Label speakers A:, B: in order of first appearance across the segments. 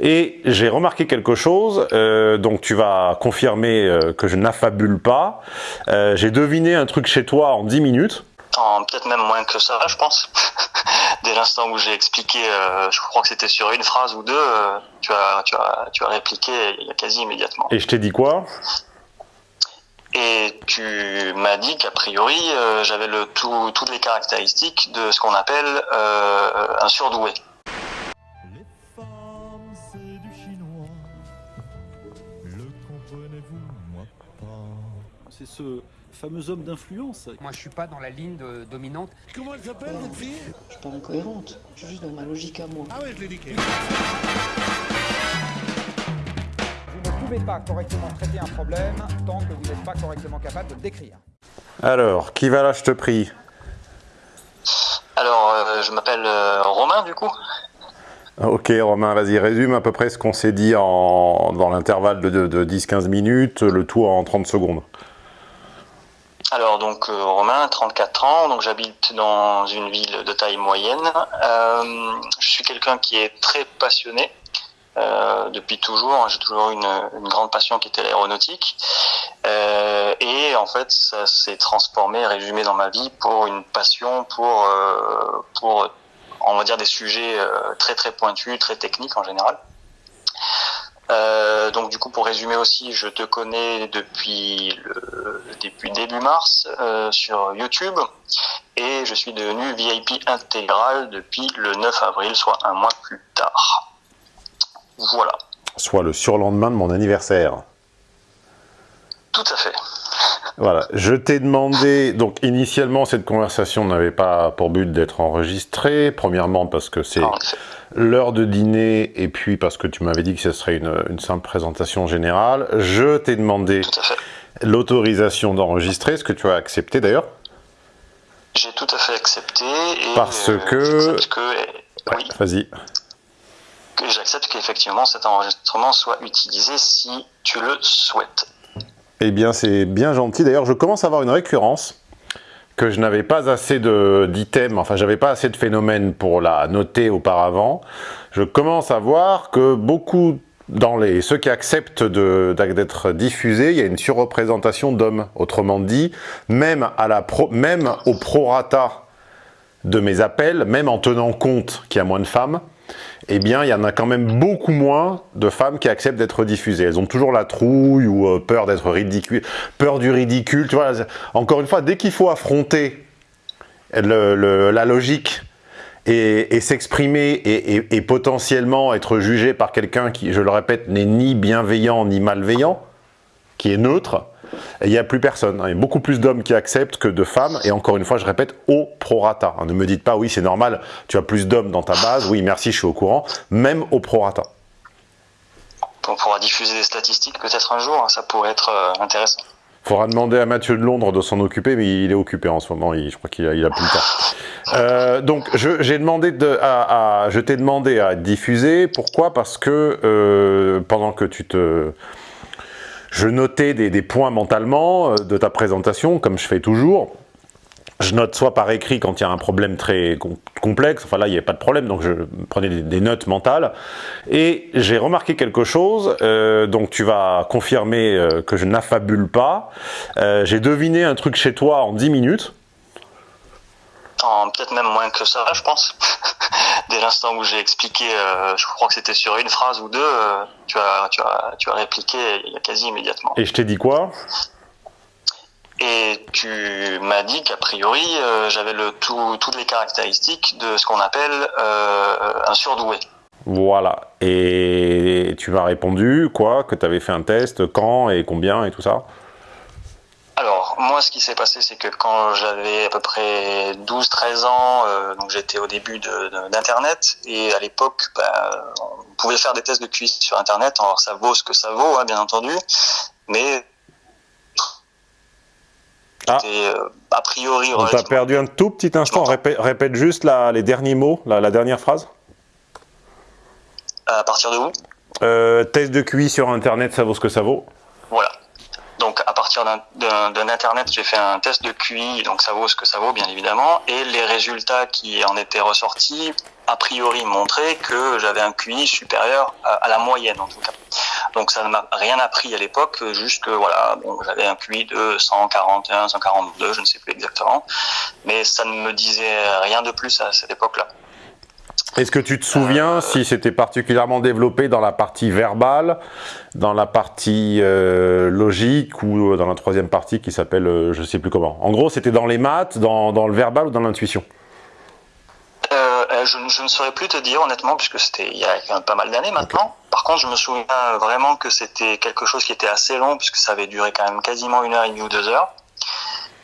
A: Et j'ai remarqué quelque chose, euh, donc tu vas confirmer euh, que je n'affabule pas. Euh, j'ai deviné un truc chez toi en 10 minutes.
B: En peut-être même moins que ça, je pense. Dès l'instant où j'ai expliqué, je crois que c'était sur une phrase ou deux, tu, as, tu, as, tu as répliqué quasi immédiatement.
A: Et je t'ai dit quoi?
B: Et tu m'as dit qu'a priori, j'avais le tout, toutes les caractéristiques de ce qu'on appelle un surdoué.
C: Ce fameux homme d'influence.
D: Moi, je suis pas dans la ligne de- dominante.
E: Comment elle s'appelle cette fille?
F: Je suis pas incohérente, je suis juste dans ma logique à moi.
E: Ah ouais, je l'ai niqué.
G: Vous ne pouvez pas correctement traiter un problème tant que vous n'êtes pas correctement capable de le décrire.
A: Alors, qui va là, je te prie?
B: Alors, euh, je m'appelle euh, Romain, du coup.
A: Ok Romain, vas-y, résume à peu près ce qu'on s'est dit en, dans l'intervalle de, de- de 10-15 minutes, le tout en 30 secondes.
B: Alors donc euh, Romain, 34 ans, donc j'habite dans une ville de taille moyenne. Euh, je suis quelqu'un qui est très passionné euh, depuis toujours. J'ai toujours une, une grande passion qui était l'aéronautique. Euh, et en fait, ça s'est transformé, résumé dans ma vie pour une passion pour euh, pour on va dire des sujets très très pointus, très techniques en général. Euh, donc du coup pour résumer aussi, je te connais depuis le, depuis début mars euh, sur YouTube et je suis devenu VIP intégral depuis le 9 avril, soit un mois plus tard. Voilà,
A: Soit le surlendemain de mon anniversaire.
B: tout à fait.
A: Voilà, je t'ai demandé, donc initialement cette conversation n'avait pas pour but d'être enregistrée, premièrement parce que c'est l'heure de dîner et puis parce que tu m'avais dit que ce serait une, une simple présentation générale. Je t'ai demandé l'autorisation d'enregistrer, ce que tu as accepté d'ailleurs.
B: J'ai tout à fait accepté et
A: Parce
B: euh,
A: que-
B: oui,
A: Vas-y.
B: j'accepte qu'effectivement cet enregistrement soit utilisé si tu le souhaites.
A: Eh bien, c'est bien gentil. D'ailleurs, je commence à avoir une récurrence que je n'avais pas assez d'items, enfin, j'avais pas assez de phénomènes pour la noter auparavant. Je commence à voir que beaucoup, dans les ceux qui acceptent d'être diffusés, il y a une surreprésentation d'hommes. Autrement dit, même, à même au prorata de mes appels, même en tenant compte qu'il y a moins de femmes, eh bien, il y en a quand même beaucoup moins de femmes qui acceptent d'être diffusées. Elles ont toujours la trouille ou euh, peur d'être ridicule, peur du ridicule. Tu encore une fois, dès qu'il faut affronter la logique et, s'exprimer et- et potentiellement être jugé par quelqu'un qui, je le répète, n'est ni bienveillant ni malveillant, qui est neutre, il n'y a plus personne. Il y a beaucoup plus d'hommes qui acceptent que de femmes. Et encore une fois, je répète, au prorata. Ne me dites pas, oui, c'est normal, tu as plus d'hommes dans ta base. Oui, merci, je suis au courant. Même au prorata.
B: On pourra diffuser des statistiques peut-être un jour, hein, ça pourrait être euh, intéressant.
A: Faudra demander à Mathieu de Londres de s'en occuper, mais il est occupé en ce moment. Il- je crois qu'il a, il a plus le temps. Euh, donc, j'ai demandé de, à, à- je t'ai demandé à diffusé. Pourquoi? Parce que euh, pendant que tu te, je notais des, des points mentalement euh, de ta présentation, comme je fais toujours. Je note soit par écrit quand il y a un problème très com- complexe, enfin là il n'y avait pas de problème, donc je prenais des, notes mentales. Et j'ai remarqué quelque chose, euh, donc tu vas confirmer euh, que je n'affabule pas. J'ai deviné un truc chez toi en 10 minutes.
B: En peut-être même moins que ça, je pense. Dès l'instant où j'ai expliqué, euh, je crois que c'était sur une phrase ou deux, euh, tu as, tu as, tu as répliqué quasi immédiatement.
A: Et je t'ai dit quoi?
B: Et tu m'as dit qu'a priori, euh, j'avais le tout, toutes les caractéristiques de ce qu'on appelle un surdoué.
A: Voilà. Et tu m'as répondu quoi? Que tu avais fait un test, quand et combien et tout ça?
B: Alors, moi, ce qui s'est passé, c'est que quand j'avais à peu près 12-13 ans, euh, donc j'étais au début de- de- d'Internet, et à l'époque, bah, on pouvait faire des tests de cuisse sur Internet, alors ça vaut ce que ça vaut, hein, bien entendu, mais
A: Ah.
B: euh, a priori
A: On t'a perdu un tout petit instant. Répète, répète juste la- les derniers mots, la, la dernière phrase.
B: à partir de où?
A: Euh, test de QI sur Internet, ça vaut ce que ça vaut.
B: Voilà. Donc à partir d'un- internet, j'ai fait un test de QI, donc ça vaut ce que ça vaut bien évidemment, et les résultats qui en étaient ressortis a priori montré que j'avais un QI supérieur à, à, la moyenne en tout cas. Donc ça ne m'a rien appris à l'époque, juste que voilà, bon, j'avais un QI de 141, 142, je ne sais plus exactement, mais ça ne me disait rien de plus à cette époque-là.
A: Est-ce que tu te souviens euh, si c'était particulièrement développé dans la partie verbale, dans la partie euh, logique ou dans la troisième partie qui s'appelle euh, je ne sais plus comment? En gros, c'était dans les maths, dans, dans, le verbal ou dans l'intuition?
B: Euh, je, je, ne saurais plus te dire honnêtement puisque c'était il y a quand même pas mal d'années maintenant. Okay. Par contre, je me souviens vraiment que c'était quelque chose qui était assez long puisque ça avait duré quand même quasiment une heure et demie ou deux heures.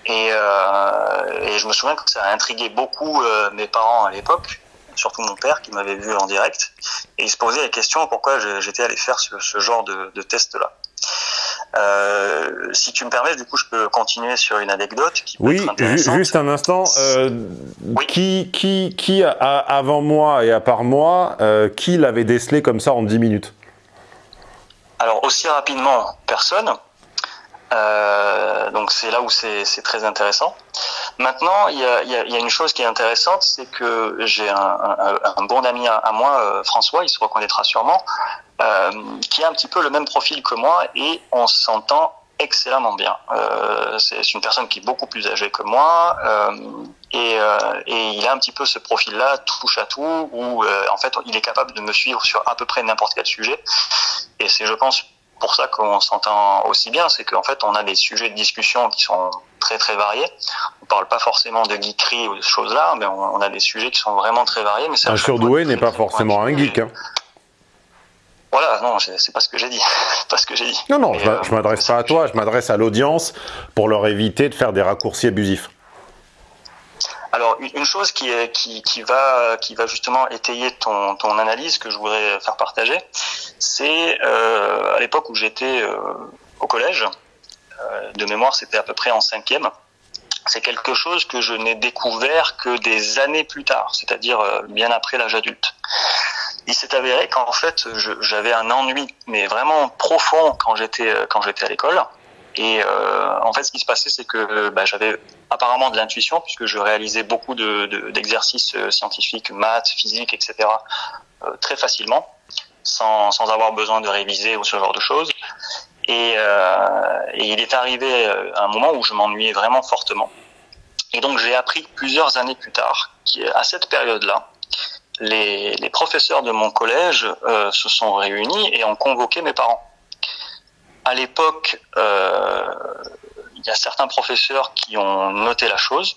B: Et, euh, et je me souviens que ça a intrigué beaucoup euh, mes parents à l'époque, surtout mon père qui m'avait vu en direct, et il se posait la question pourquoi j'étais allé faire ce, ce genre de, de test-là. Euh, si tu me permets, du coup, je peux continuer sur une anecdote qui peut
A: oui,
B: être intéressante.
A: juste un instant. Euh, oui. Qui, qui, qui a, avant moi et à part moi, euh, qui l'avait décelé comme ça en 10 minutes?
B: Alors, aussi rapidement, personne. Donc c'est là où c'est très intéressant. Maintenant, il y a, y, a, y a, une chose qui est intéressante, c'est que j'ai un, un, un, bon ami à, moi, euh, François, il se reconnaîtra sûrement, euh, qui a un petit peu le même profil que moi et on s'entend excellemment bien. Euh, c'est une personne qui est beaucoup plus âgée que moi euh, et, euh, et, il a un petit peu ce profil-là, touche à tout, où euh, en fait il est capable de me suivre sur à peu près n'importe quel sujet. Et c'est, je pense, pour ça qu'on s'entend aussi bien, c'est qu'en fait on a des sujets de discussion qui sont très très variés. On parle pas forcément de geekerie ou de choses là, mais on, on, a des sujets qui sont vraiment très variés. Mais
A: un surdoué n'est pas forcément un geek. Hein.
B: Voilà, non, c'est pas ce que j'ai dit. pas ce que j'ai dit.
A: Non, non, Mais, je, euh, m'adresse pas à toi, je m'adresse à l'audience pour leur éviter de faire des raccourcis abusifs.
B: Alors, une chose qui, est, qui, va, qui va justement étayer ton, ton analyse que je voudrais faire partager, c'est euh, à l'époque où j'étais euh, au collège, euh, de mémoire c'était à peu près en cinquième, c'est quelque chose que je n'ai découvert que des années plus tard, c'est-à-dire euh, bien après l'âge adulte. Il s'est avéré qu'en fait j'avais un ennui mais vraiment profond quand j'étais quand j'étais à l'école et euh, en fait ce qui se passait c'est que bah, j'avais apparemment de l'intuition puisque je réalisais beaucoup d'exercices de, de, scientifiques maths physique etc euh, très facilement sans, sans avoir besoin de réviser ou ce genre de choses et, euh, et il est arrivé un moment où je m'ennuyais vraiment fortement et donc j'ai appris plusieurs années plus tard à cette période là les, les, professeurs de mon collège euh, se sont réunis et ont convoqué mes parents. À l'époque, euh, il y a certains professeurs qui ont noté la chose,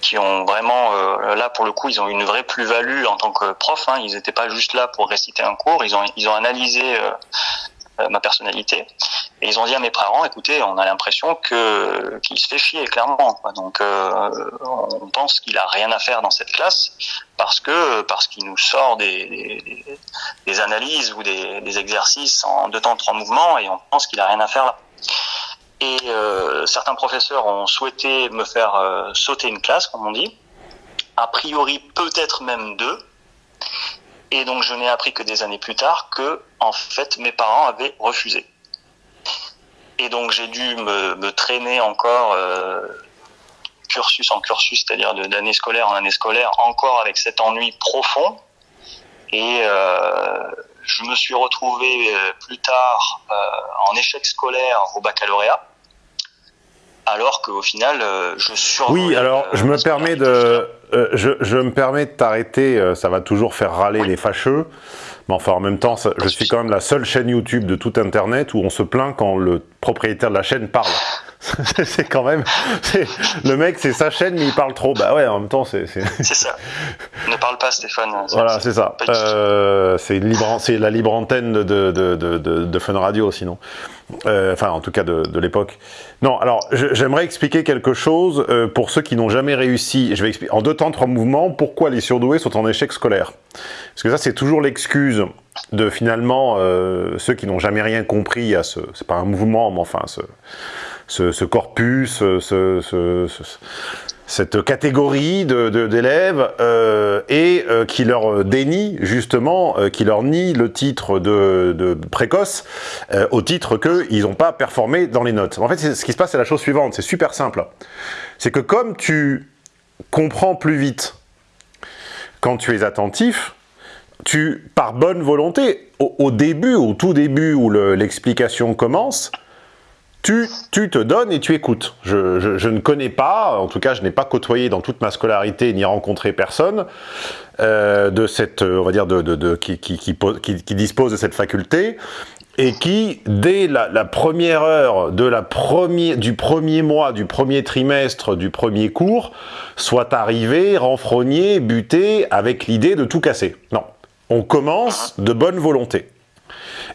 B: qui ont vraiment, euh, là pour le coup, ils ont une vraie plus-value en tant que prof. Hein, ils n'étaient pas juste là pour réciter un cours, ils ont, ils ont analysé euh, ma personnalité. Et ils ont dit à mes parents, écoutez, on a l'impression que qu'il se fait chier clairement. Quoi. Donc euh, on pense qu'il a rien à faire dans cette classe parce que parce qu'il nous sort des, des, des, analyses ou des, des exercices en deux temps trois mouvements et on pense qu'il a rien à faire là. Et euh, certains professeurs ont souhaité me faire euh, sauter une classe, comme on dit. A priori, peut-être même deux. Et donc je n'ai appris que des années plus tard que, en fait, mes parents avaient refusé. Et donc j'ai dû me, me, traîner encore euh, cursus en cursus, c'est-à-dire d'année scolaire en année scolaire, encore avec cet ennui profond. Et euh, je me suis retrouvé euh, plus tard euh, en échec scolaire au baccalauréat alors qu'au final, euh, je suis...
A: Oui, alors je me permets de, euh, je, je, me permets de t'arrêter, euh, ça va toujours faire râler oui. les fâcheux, mais enfin en même temps, ça, je suis quand même la seule chaîne YouTube de tout Internet où on se plaint quand le propriétaire de la chaîne parle. c'est quand même... Le mec, c'est sa chaîne, mais il parle trop. Bah ouais, en même temps, c'est...
B: C'est ça. Ne parle pas, Stéphane.
A: Voilà, c'est ça. Euh, c'est la libre antenne de, de, de, de, de Fun Radio, sinon. Euh, enfin, en tout cas, de, l'époque. Non, alors, j'aimerais expliquer quelque chose euh, pour ceux qui n'ont jamais réussi. Je vais expliquer en deux temps, trois mouvements, pourquoi les surdoués sont en échec scolaire. Parce que ça, c'est toujours l'excuse de finalement ceux qui n'ont jamais rien compris à ce... C'est pas un mouvement, mais enfin, ce ce, corpus, ce, ce, cette catégorie d'élèves euh, et euh, qui leur dénie justement, euh, qui leur nie le titre de, précoce au titre qu'ils n'ont pas performé dans les notes. En fait, ce qui se passe, c'est la chose suivante, c'est super simple. C'est que comme tu comprends plus vite quand tu es attentif, tu, par bonne volonté, au, début, au tout début où le- l'explication commence, tu, te donnes et tu écoutes. Je, ne connais pas, en tout cas je n'ai pas côtoyé dans toute ma scolarité ni rencontré personne euh, de cette, euh, on va dire, de, de- qui, qui- qui po- qui- qui dispose de cette faculté et qui, dès la, première heure de la du premier mois, du premier trimestre, du premier cours, soit arrivé, renfrogné, buté, avec l'idée de tout casser. Non. On commence de bonne volonté.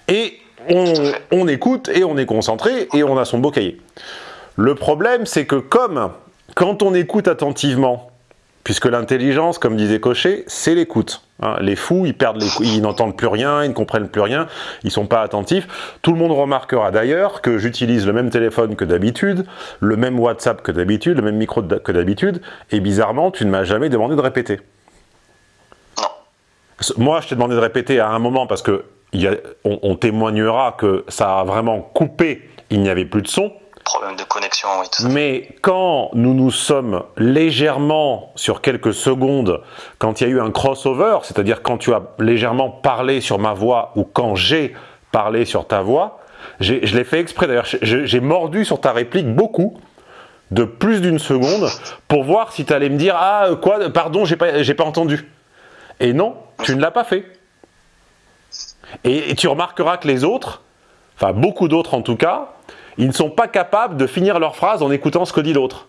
A: Et on, on écoute et on est concentré et on a son beau cahier. Le problème, c'est que comme quand on écoute attentivement, puisque l'intelligence, comme disait Cochet, c'est l'écoute. hein. les fous, ils perdent l'écoute, ils n'entendent plus rien, ils ne comprennent plus rien, ils sont pas attentifs. Tout le monde remarquera d'ailleurs que j'utilise le même téléphone que d'habitude, le même WhatsApp que d'habitude, le même micro que d'habitude, et bizarrement, tu ne m'as jamais demandé de répéter. Moi, je t'ai demandé de répéter à un moment parce que il y a- on, on témoignera que ça a vraiment coupé, il n'y avait plus de son.
B: Problème de connexion, oui, tout.
A: Mais quand nous nous sommes légèrement, sur quelques secondes, quand il y a eu un crossover, c'est-à-dire quand tu as légèrement parlé sur ma voix ou quand j'ai parlé sur ta voix, je l'ai fait exprès d'ailleurs, j'ai mordu sur ta réplique beaucoup, de plus d'une seconde, pour voir si tu allais me dire « Ah, quoi Pardon, j'ai pas, j'ai pas entendu. » Et non, tu ne l'as pas fait. Et, tu remarqueras que les autres, enfin beaucoup d'autres en tout cas, ils ne sont pas capables de finir leur phrase en écoutant ce que dit l'autre.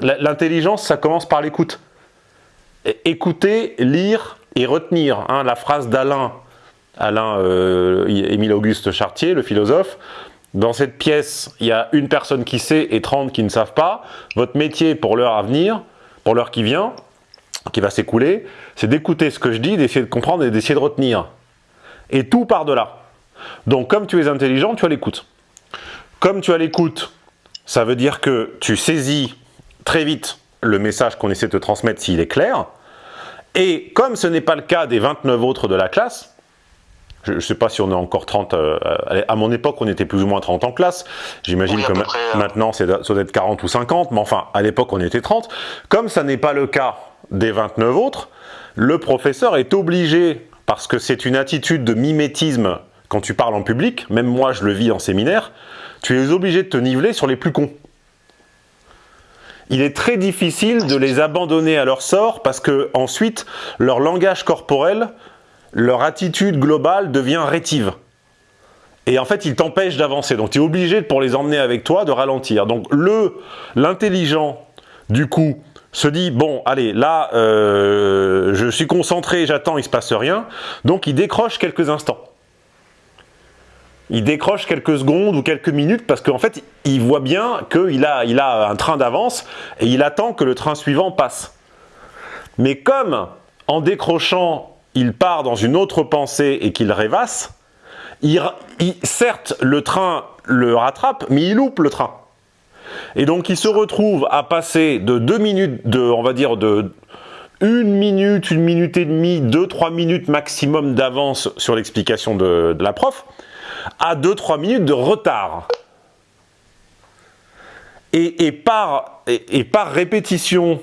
A: L'intelligence, ça commence par l'écoute. Écouter, lire et retenir. hein, la phrase d'Alain, Alain euh, Émile Auguste Chartier, le philosophe, dans cette pièce, il y a une personne qui sait et 30 qui ne savent pas. Votre métier pour l'heure à venir, pour l'heure qui vient, qui va s'écouler, c'est d'écouter ce que je dis, d'essayer de comprendre et d'essayer de retenir. Et tout part de là. Donc comme tu es intelligent, tu as l'écoute. Comme tu as l'écoute, ça veut dire que tu saisis très vite le message qu'on essaie de te transmettre s'il est clair. Et comme ce n'est pas le cas des 29 autres de la classe, je ne sais pas si on est encore 30, euh, à mon époque on était plus ou moins 30 en classe, j'imagine
B: Oui,
A: que ma-
B: près, euh.
A: maintenant c'est ça doit être 40 ou 50, mais enfin à l'époque on était 30. Comme ça n'est pas le cas des 29 autres, le professeur est obligé, parce que c'est une attitude de mimétisme quand tu parles en public, même moi je le vis en séminaire, tu es obligé de te niveler sur les plus cons. Il est très difficile de les abandonner à leur sort parce que ensuite leur langage corporel, leur attitude globale devient rétive. Et en fait, ils t'empêchent d'avancer. Donc tu es obligé, pour les emmener avec toi, de ralentir. Donc le l'intelligent, du coup, se dit, bon, allez, là, euh, je suis concentré, j'attends, il se passe rien. Donc il décroche quelques instants. Il décroche quelques secondes ou quelques minutes parce qu'en fait, il voit bien qu'il a, il a un train d'avance et il attend que le train suivant passe. Mais comme, en décrochant, il part dans une autre pensée et qu'il rêvasse, certes, le train le rattrape, mais il loupe le train. Et donc, il se retrouve à passer de deux minutes, de, on va dire de une minute, une minute et demie, deux, trois minutes maximum d'avance sur l'explication de, de la prof, à 2-3 minutes de retard. Et, et par, et, et par répétition,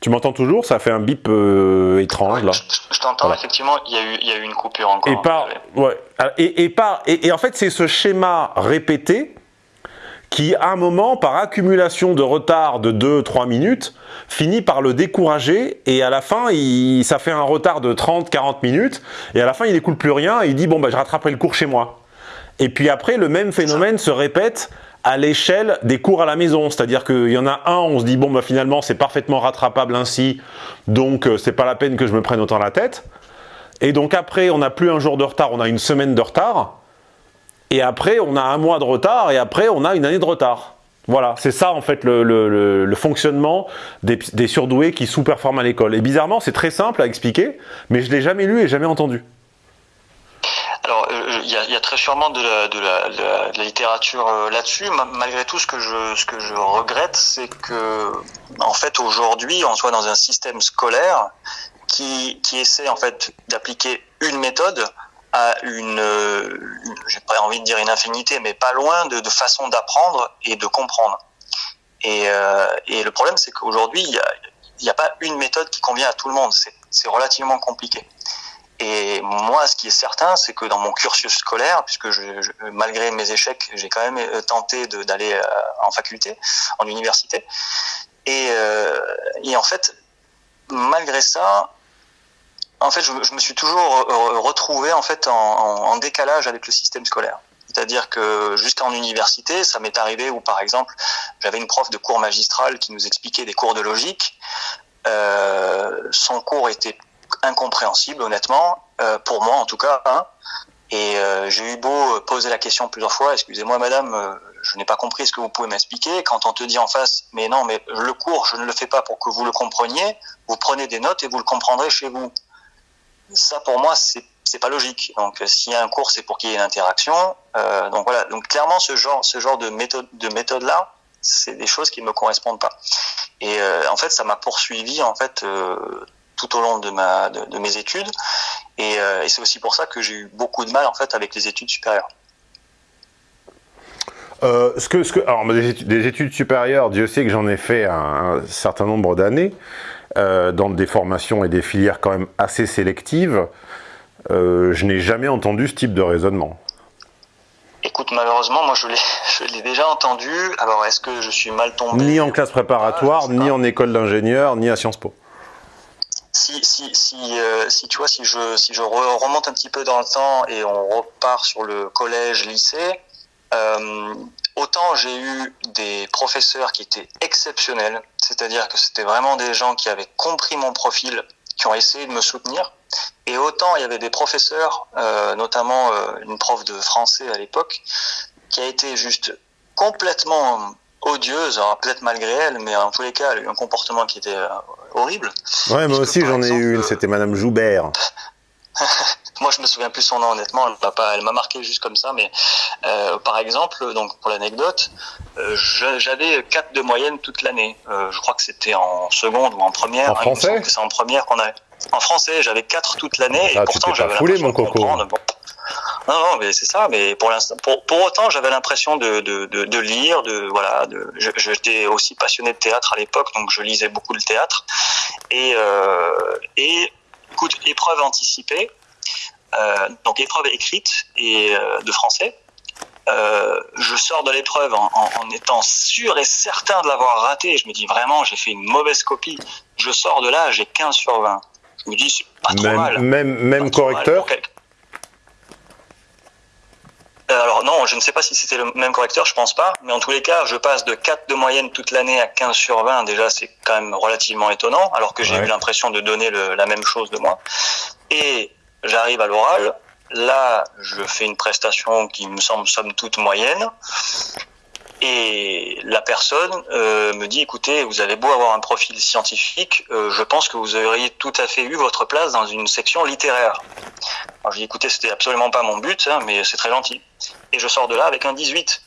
A: tu m'entends toujours? Ça fait un bip euh, étrange
B: Ouais,
A: là.
B: je, je t'entends, effectivement, il y, a eu, il y a eu une coupure encore.
A: Et par, ouais, et, et par, et, et en fait, c'est ce schéma répété qui, à un moment, par accumulation de retard de 2-3 minutes, finit par le décourager et à la fin, ça fait un retard de 30-40 minutes et à la fin, il n'écoute plus rien et il dit, bon, bah, je rattraperai le cours chez moi. Et puis après, le même phénomène se répète à l'échelle des cours à la maison. C'est-à-dire qu'il y en a un, on se dit, bon, bah, finalement, c'est parfaitement rattrapable ainsi, donc euh, c'est pas la peine que je me prenne autant la tête. Et donc après, on n'a plus un jour de retard, on a une semaine de retard. Et après, on a un mois de retard, et après, on a une année de retard. Voilà, c'est ça en fait le, le- le- fonctionnement des, des surdoués qui sous-performent à l'école. Et bizarrement, c'est très simple à expliquer, mais je l'ai jamais lu et jamais entendu.
B: Alors, euh, il y, a, très sûrement de la, de la, de la- littérature euh, là-dessus. Ma- Malgré tout, ce que je, ce que je regrette, c'est que, en fait, aujourd'hui, on soit dans un système scolaire qui, qui essaie en fait d'appliquer une méthode à une, euh, une- j'ai pas envie de dire une infinité, mais pas loin de, de façons d'apprendre et de comprendre. Et, euh, et le problème, c'est qu'aujourd'hui, il y a, n'y a pas une méthode qui convient à tout le monde. C'est relativement compliqué. Et moi, ce qui est certain, c'est que dans mon cursus scolaire, puisque malgré mes échecs, j'ai quand même euh, tenté d'aller euh, en faculté, en université. Et, euh, et, en fait, malgré ça, en fait, je, me suis toujours retrouvé en fait en, décalage avec le système scolaire. C'est-à-dire que jusqu'en université, ça m'est arrivé où, par exemple, j'avais une prof de cours magistral qui nous expliquait des cours de logique. Euh, son cours était incompréhensible, honnêtement, euh, pour moi en tout cas. Hein. Et euh, j'ai eu beau poser la question plusieurs fois, excusez-moi madame, je n'ai pas compris ce que vous pouvez m'expliquer. Quand on te dit en face, mais non, mais le cours, je ne le fais pas pour que vous le compreniez, vous prenez des notes et vous le comprendrez chez vous. Ça, pour moi, c'est c'est pas logique. Donc, s'il y a un cours, c'est pour qu'il y ait une interaction. Euh, donc voilà. Donc clairement, ce genre, ce genre de méthode, de méthode là, c'est des choses qui ne me correspondent pas. Et euh, en fait, ça m'a poursuivi en fait euh, tout au long de ma de, mes études. Et, euh, c'est aussi pour ça que j'ai eu beaucoup de mal en fait avec les études supérieures.
A: Euh, ce que, ce que, alors, des études, des études supérieures, Dieu sait que j'en ai fait un, certain nombre d'années, euh, dans des formations et des filières quand même assez sélectives. Euh, je n'ai jamais entendu ce type de raisonnement.
B: Écoute, malheureusement, moi je l'ai déjà entendu. Alors, est-ce que je suis mal tombé
A: Ni en classe préparatoire, ah, ni en école d'ingénieur, ni à Sciences Po.
B: Si, si, si, euh, si, tu vois, si je, si je remonte un petit peu dans le temps et on repart sur le collège, lycée, euh, autant j'ai eu des professeurs qui étaient exceptionnels, c'est-à-dire que c'était vraiment des gens qui avaient compris mon profil, qui ont essayé de me soutenir, et autant il y avait des professeurs, euh, notamment euh, une prof de français à l'époque, qui a été juste complètement odieuse, peut-être malgré elle, mais en tous les cas, elle a eu un comportement qui était euh, horrible.
A: Ouais, moi aussi j'en ai eu une, c'était Madame Joubert.
B: moi je me souviens plus son nom honnêtement, elle m'a pas, elle m'a marqué juste comme ça, mais euh, par exemple, donc pour l'anecdote, euh, j'avais 4 de moyenne toute l'année. Euh, je crois que c'était en seconde ou en première.
A: En français
B: C'est en première qu'on avait. En français, j'avais 4 toute l'année
A: ah,
B: et pourtant j'avais
A: mon coco.
B: Bon. Non, non, mais c'est ça. Mais pour l'instant, pour, pour autant, j'avais l'impression de, de, de, de, lire, de voilà. De, J'étais aussi passionné de théâtre à l'époque, donc je lisais beaucoup le théâtre. Et, euh, et écoute, épreuve anticipée, donc épreuve écrite et euh, de français. Euh, je sors de l'épreuve en, en, en, étant sûr et certain de l'avoir raté. Je me dis vraiment, j'ai fait une mauvaise copie. Je sors de là, j'ai 15 sur 20. Je me dis, c'est pas trop
A: même,
B: mal.
A: Même, même correcteur
B: Euh, alors non, je ne sais pas si c'était le même correcteur, je pense pas, mais en tous les cas, je passe de 4 de moyenne toute l'année à 15 sur 20, déjà c'est quand même relativement étonnant, alors que j'ai ouais. eu l'impression de donner le, la même chose de moi. Et j'arrive à l'oral, là je fais une prestation qui me semble somme toute moyenne, et la personne euh, me dit, écoutez, vous avez beau avoir un profil scientifique, euh, je pense que vous auriez tout à fait eu votre place dans une section littéraire. Alors je dis, écoutez, c'était absolument pas mon but, hein, mais c'est très gentil. Et je sors de là avec un 18.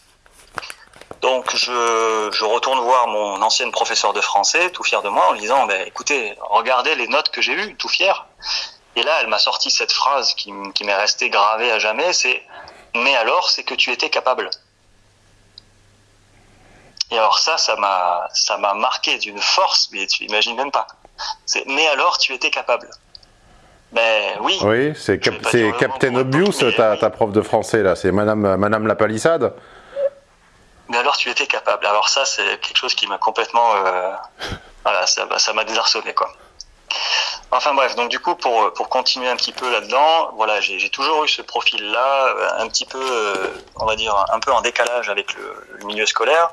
B: Donc je, retourne voir mon ancienne professeur de français, tout fier de moi, en lui disant, ben, écoutez, regardez les notes que j'ai eues, tout fier. Et là, elle m'a sorti cette phrase qui, qui m'est restée gravée à jamais, c'est, mais alors, c'est que tu étais capable. Et alors ça, ça m'a, ça m'a marqué d'une force, mais tu imagines même pas. C'est, mais alors, tu étais capable. Ben oui.
A: Oui, c'est cap Captain Obvious, ta, oui. ta, prof de français là. C'est Madame, Madame la Palissade.
B: Mais alors, tu étais capable. Alors ça, c'est quelque chose qui m'a complètement, euh, voilà, ça m'a désarçonné quoi. Enfin bref, donc du coup pour pour continuer un petit peu là-dedans, voilà, j'ai toujours eu ce profil-là, un petit peu, euh, on va dire, un peu en décalage avec le, le milieu scolaire.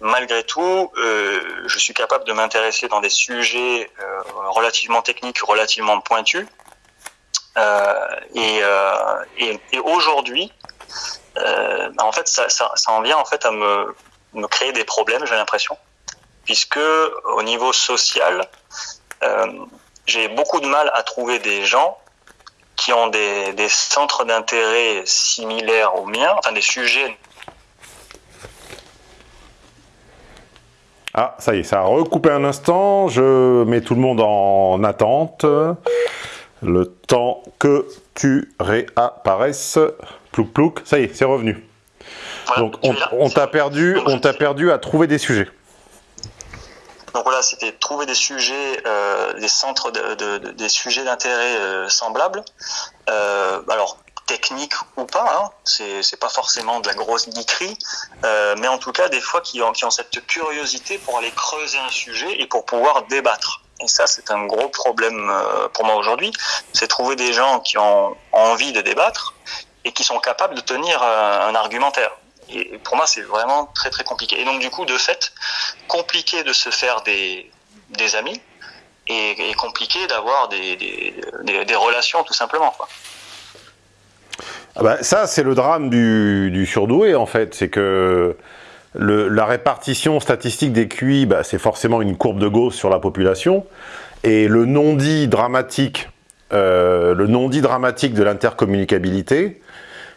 B: Malgré tout, euh, je suis capable de m'intéresser dans des sujets euh, relativement techniques, relativement pointus. Euh, et, et, et aujourd'hui, en fait, ça, ça, ça, en vient en fait à me, me créer des problèmes, j'ai l'impression, puisque au niveau social, euh, j'ai beaucoup de mal à trouver des gens qui ont des, des centres d'intérêt similaires aux miens, enfin des sujets.
A: Ah, ça y est, ça a recoupé un instant. Je mets tout le monde en attente. Le temps que tu réapparaisses. Plouc plouc, ça y est, c'est revenu.
B: Voilà,
A: Donc on, on t'a perdu, on t'a perdu à trouver des sujets.
B: Donc voilà, c'était trouver des sujets, euh, des centres, de, de- de- des sujets d'intérêt euh, semblables. Euh, alors technique ou pas, hein, c'est pas forcément de la grosse geekerie, mais en tout cas des fois qui ont, qui ont cette curiosité pour aller creuser un sujet et pour pouvoir débattre. Et ça, c'est un gros problème pour moi aujourd'hui, c'est trouver des gens qui ont envie de débattre et qui sont capables de tenir un argumentaire. Et pour moi, c'est vraiment très très compliqué. Et donc du coup, de fait, compliqué de se faire des, des amis et, compliqué d'avoir des, des, relations tout simplement.
A: Ah bah, ça, c'est le drame du, surdoué, en fait. C'est que la répartition statistique des QI, bah, c'est forcément une courbe de Gauss sur la population. Et le non-dit dramatique, euh, le non-dit dramatique de l'intercommunicabilité,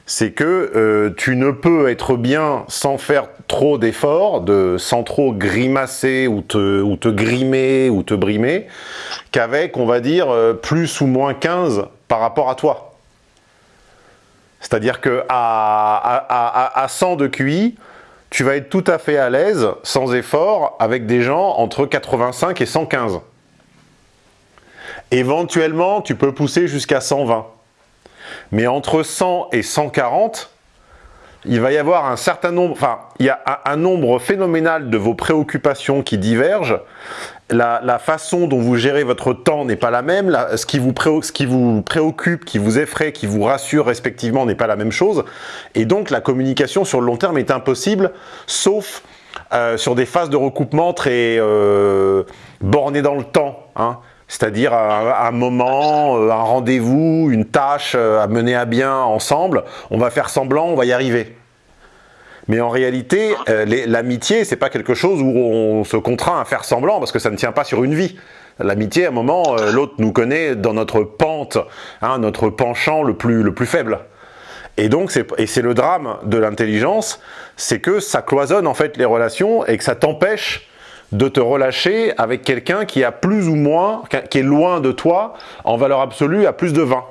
A: c'est que euh, tu ne peux être bien sans faire trop d'efforts, de, sans trop grimacer ou te, grimer ou te brimer, qu'avec, on va dire, euh, plus ou moins 15 par rapport à toi. C'est-à-dire que à, à, à, à 100 de QI, tu vas être tout à fait à l'aise, sans effort, avec des gens entre 85 et 115. Éventuellement, tu peux pousser jusqu'à 120. Mais entre 100 et 140, il va y avoir un certain nombre, enfin, il y a un, nombre phénoménal de vos préoccupations qui divergent. La, façon dont vous gérez votre temps n'est pas la même. La- ce, qui vous préo- ce qui vous préoccupe, qui vous effraie, qui vous rassure respectivement n'est pas la même chose. Et donc, la communication sur le long terme est impossible, sauf euh, sur des phases de recoupement très euh, bornées dans le temps. hein. C'est-à-dire un, moment, euh, un rendez-vous, une tâche euh, à mener à bien ensemble. On va faire semblant, on va y arriver. Mais en réalité, euh, l'amitié, c'est pas quelque chose où on se contraint à faire semblant parce que ça ne tient pas sur une vie. L'amitié, à un moment, l'autre nous connaît dans notre pente, hein, notre penchant le plus, le plus faible. Et donc, c'est le drame de l'intelligence, c'est que ça cloisonne en fait les relations et que ça t'empêche de te relâcher avec quelqu'un qui a plus ou moins, qui est loin de toi, en valeur absolue, à plus de 20.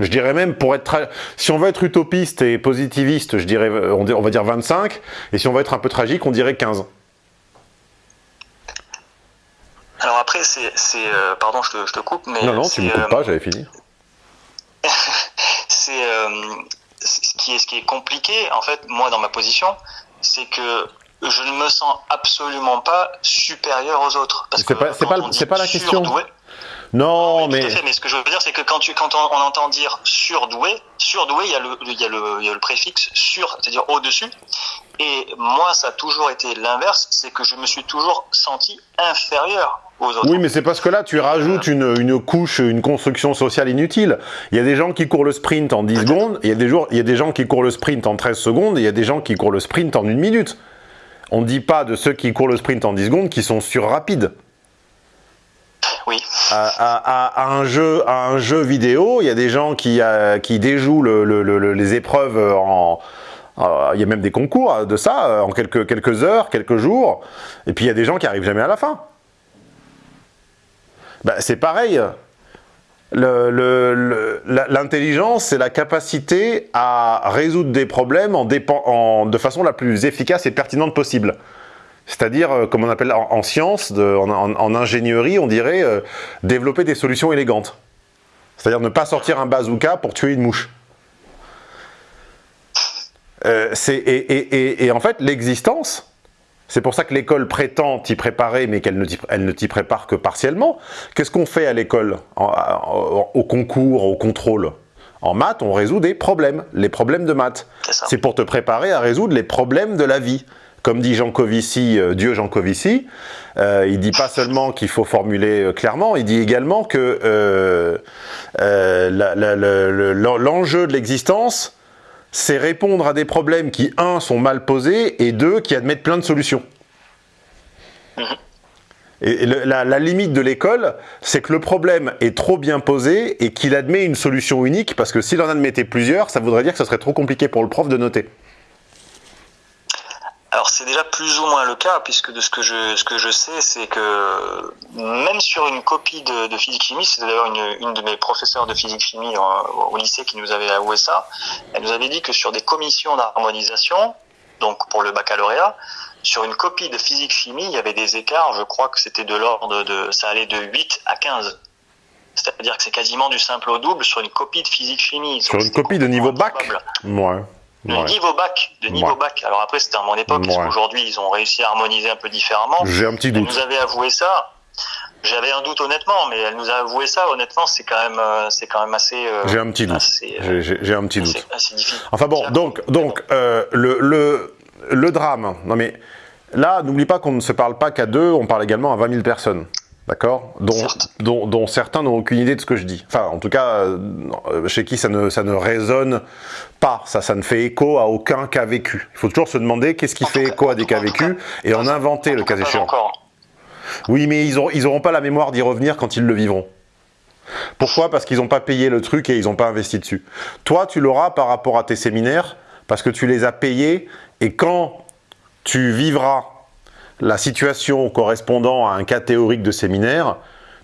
A: Je dirais même, pour être, si on veut être utopiste et positiviste, je dirais, euh, on, va dire 25, et si on veut être un peu tragique, on dirait 15.
B: Alors après, c'est, euh, pardon, je te, je te coupe, mais
A: Non, non, tu me coupes
B: euh,
A: pas, j'avais fini.
B: c'est euh, c'est- ce qui est ce qui est compliqué en fait moi dans ma position c'est que je ne me sens absolument pas supérieur aux autres parce
A: C'est
B: que
A: pas- c'est pas c'est pas la question.
B: surdoué-
A: Non,
B: Oui,
A: mais...
B: tout à fait, mais ce que je veux dire c'est que quand tu quand on, on entend dire surdoué surdoué il y a le il y a le il y a le préfixe sur c'est-à-dire au dessus et moi ça a toujours été l'inverse c'est que je me suis toujours senti inférieur aux autres
A: Oui, mais c'est parce que là, tu rajoutes une, une couche, une construction sociale inutile. Il y a des gens qui courent le sprint en 10 secondes, il y, a des jours, il y a des gens qui courent le sprint en 13 secondes, et il y a des gens qui courent le sprint en une minute. On ne dit pas de ceux qui courent le sprint en 10 secondes qui sont sur rapides.
B: oui
A: À, à- à- à un jeu, à un jeu vidéo, il y a des gens qui, euh, qui déjouent le- le- le- le- les épreuves en... euh, Il y a même des concours de ça, euh, en quelques, quelques heures, quelques jours. Et puis il y a des gens qui arrivent jamais à la fin. Bah, c'est pareil. L'intelligence, c'est la capacité à résoudre des problèmes de façon la plus efficace et pertinente possible. C'est-à-dire, euh, comme on appelle en, en science, en, ingénierie, on dirait euh, développer des solutions élégantes. C'est-à-dire ne pas sortir un bazooka pour tuer une mouche. Euh, et en fait, l'existence, c'est pour ça que l'école prétend t'y préparer, mais qu'elle ne t'y prépare que partiellement. Qu'est-ce qu'on fait à l'école, au concours, au contrôle? En maths, on résout des problèmes, les problèmes de maths.
B: c'est
A: pour te préparer à résoudre les problèmes de la vie. Comme dit Jean Covici, euh, Dieu Jean Covici, euh, il dit pas seulement qu'il faut formuler euh, clairement, il dit également que l'enjeu de l'existence, c'est répondre à des problèmes qui, un, sont mal posés, et deux, qui admettent plein de solutions. Et le- la, la limite de l'école, c'est que le problème est trop bien posé et qu'il admet une solution unique, parce que s'il en admettait plusieurs, ça voudrait dire que ce serait trop compliqué pour le prof de noter.
B: Alors c'est déjà plus ou moins le cas, puisque de ce que je, ce que je sais, c'est que même sur une copie de, de physique-chimie, c'était d'ailleurs une, une de mes professeurs de physique-chimie au, au lycée qui nous avait à USA, elle nous avait dit que sur des commissions d'harmonisation, donc pour le baccalauréat, sur une copie de physique-chimie, il y avait des écarts, je crois que c'était de l'ordre de, ça allait de 8 à 15. C'est-à-dire que c'est quasiment du simple au double sur une copie de physique-chimie.
A: Sur une copie de niveau bac Ouais. Ouais.
B: niveau bac, de niveau
A: Ouais.
B: bac. Alors après, c'était à mon époque, parce qu'aujourd'hui, ils ont réussi à harmoniser un peu différemment.
A: J'ai un petit
B: Elle
A: doute.
B: nous avait avoué ça. J'avais un doute honnêtement, mais elle nous a avoué ça. Honnêtement, c'est quand même, euh, c'est quand même assez. euh,
A: J'ai un petit doute.
B: euh,
A: J'ai- un petit
B: assez-
A: doute.
B: assez difficile.
A: Enfin bon, donc, donc euh, le, le, le drame, non mais là, n'oublie pas qu'on ne se parle pas qu'à deux, on parle également à 20 000 personnes. D'accord dont,
B: Certes.
A: dont, dont certains n'ont aucune idée de ce que je dis. Enfin, en tout cas, euh, chez qui ça ne, ça ne résonne pas, ça, ça ne fait écho à aucun cas vécu. Il faut toujours se demander qu'est-ce qui
B: En
A: fait
B: cas-
A: écho à des cas vécus et en inventer
B: En
A: le cas échéant. Oui, mais ils n'auront ils auront pas la mémoire d'y revenir quand ils le vivront. Pourquoi? Parce qu'ils n'ont pas payé le truc et ils n'ont pas investi dessus. Toi, tu l'auras par rapport à tes séminaires, parce que tu les as payés, et quand tu vivras la situation correspondant à un cas théorique de séminaire,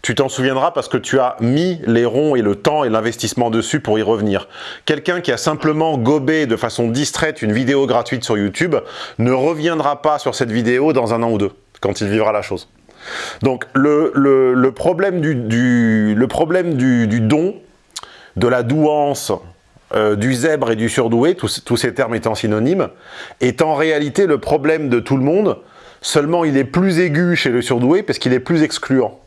A: tu t'en souviendras parce que tu as mis les ronds et le temps et l'investissement dessus pour y revenir. Quelqu'un qui a simplement gobé de façon distraite une vidéo gratuite sur YouTube ne reviendra pas sur cette vidéo dans un an ou deux, quand il vivra la chose. Donc le, problème, du, don, de la douance, euh, du zèbre et du surdoué, tous ces termes étant synonymes, est en réalité le problème de tout le monde, seulement il est plus aigu chez le surdoué parce qu'il est plus excluant.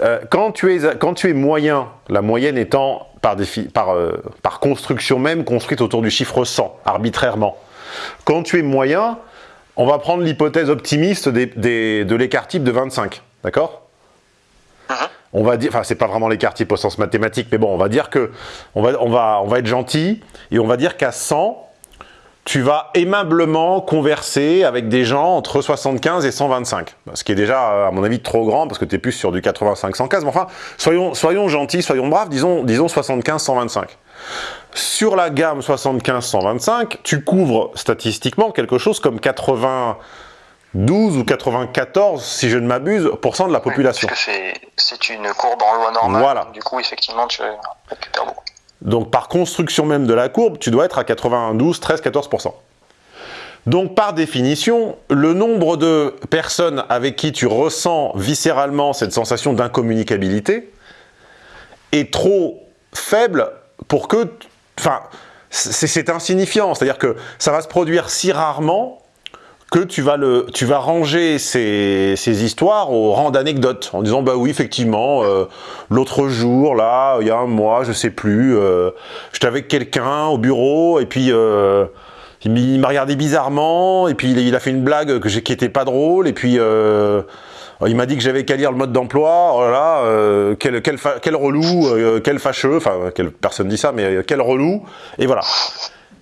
A: Euh, quand, tu es, quand tu es moyen, la moyenne étant par, défi- par, euh, par construction même construite autour du chiffre 100, arbitrairement, quand tu es moyen, on va prendre l'hypothèse optimiste des- des- de l'écart type de 25, d'accord? On va dire, enfin c'est pas vraiment l'écart type au sens mathématique, mais bon, on va dire que on va, on va, on va être gentil et on va dire qu'à 100, tu vas aimablement converser avec des gens entre 75 et 125. Ce qui est déjà, à mon avis, trop grand parce que tu es plus sur du 85-115. Mais enfin, soyons, soyons gentils, soyons braves, disons, disons 75-125. Sur la gamme 75-125, tu couvres statistiquement quelque chose comme 92 ou 94, si je ne m'abuse, pour cent de la population.
B: Parce que c'est- c'est une courbe en loi normale.
A: Voilà.
B: donc Du coup, effectivement, tu récupères beaucoup.
A: Donc par construction même de la courbe, tu dois être à 92, 13, 14%. Donc par définition, le nombre de personnes avec qui tu ressens viscéralement cette sensation d'incommunicabilité est trop faible pour que... Enfin, c'est insignifiant, c'est-à-dire que ça va se produire si rarement que tu vas, le, tu vas ranger ces, histoires au rang d'anecdotes, en disant, bah oui, effectivement, euh, l'autre jour, là, il y a un mois, je sais plus, euh, j'étais avec quelqu'un au bureau, et puis euh, il m'a- regardé bizarrement, et puis il, a fait une blague que qui était pas drôle, et puis il m'a dit que j'avais qu'à lire le mode d'emploi, oh quel, quel, quel relou, quel fâcheux, enfin, quelle personne dit ça, mais quel relou, et voilà.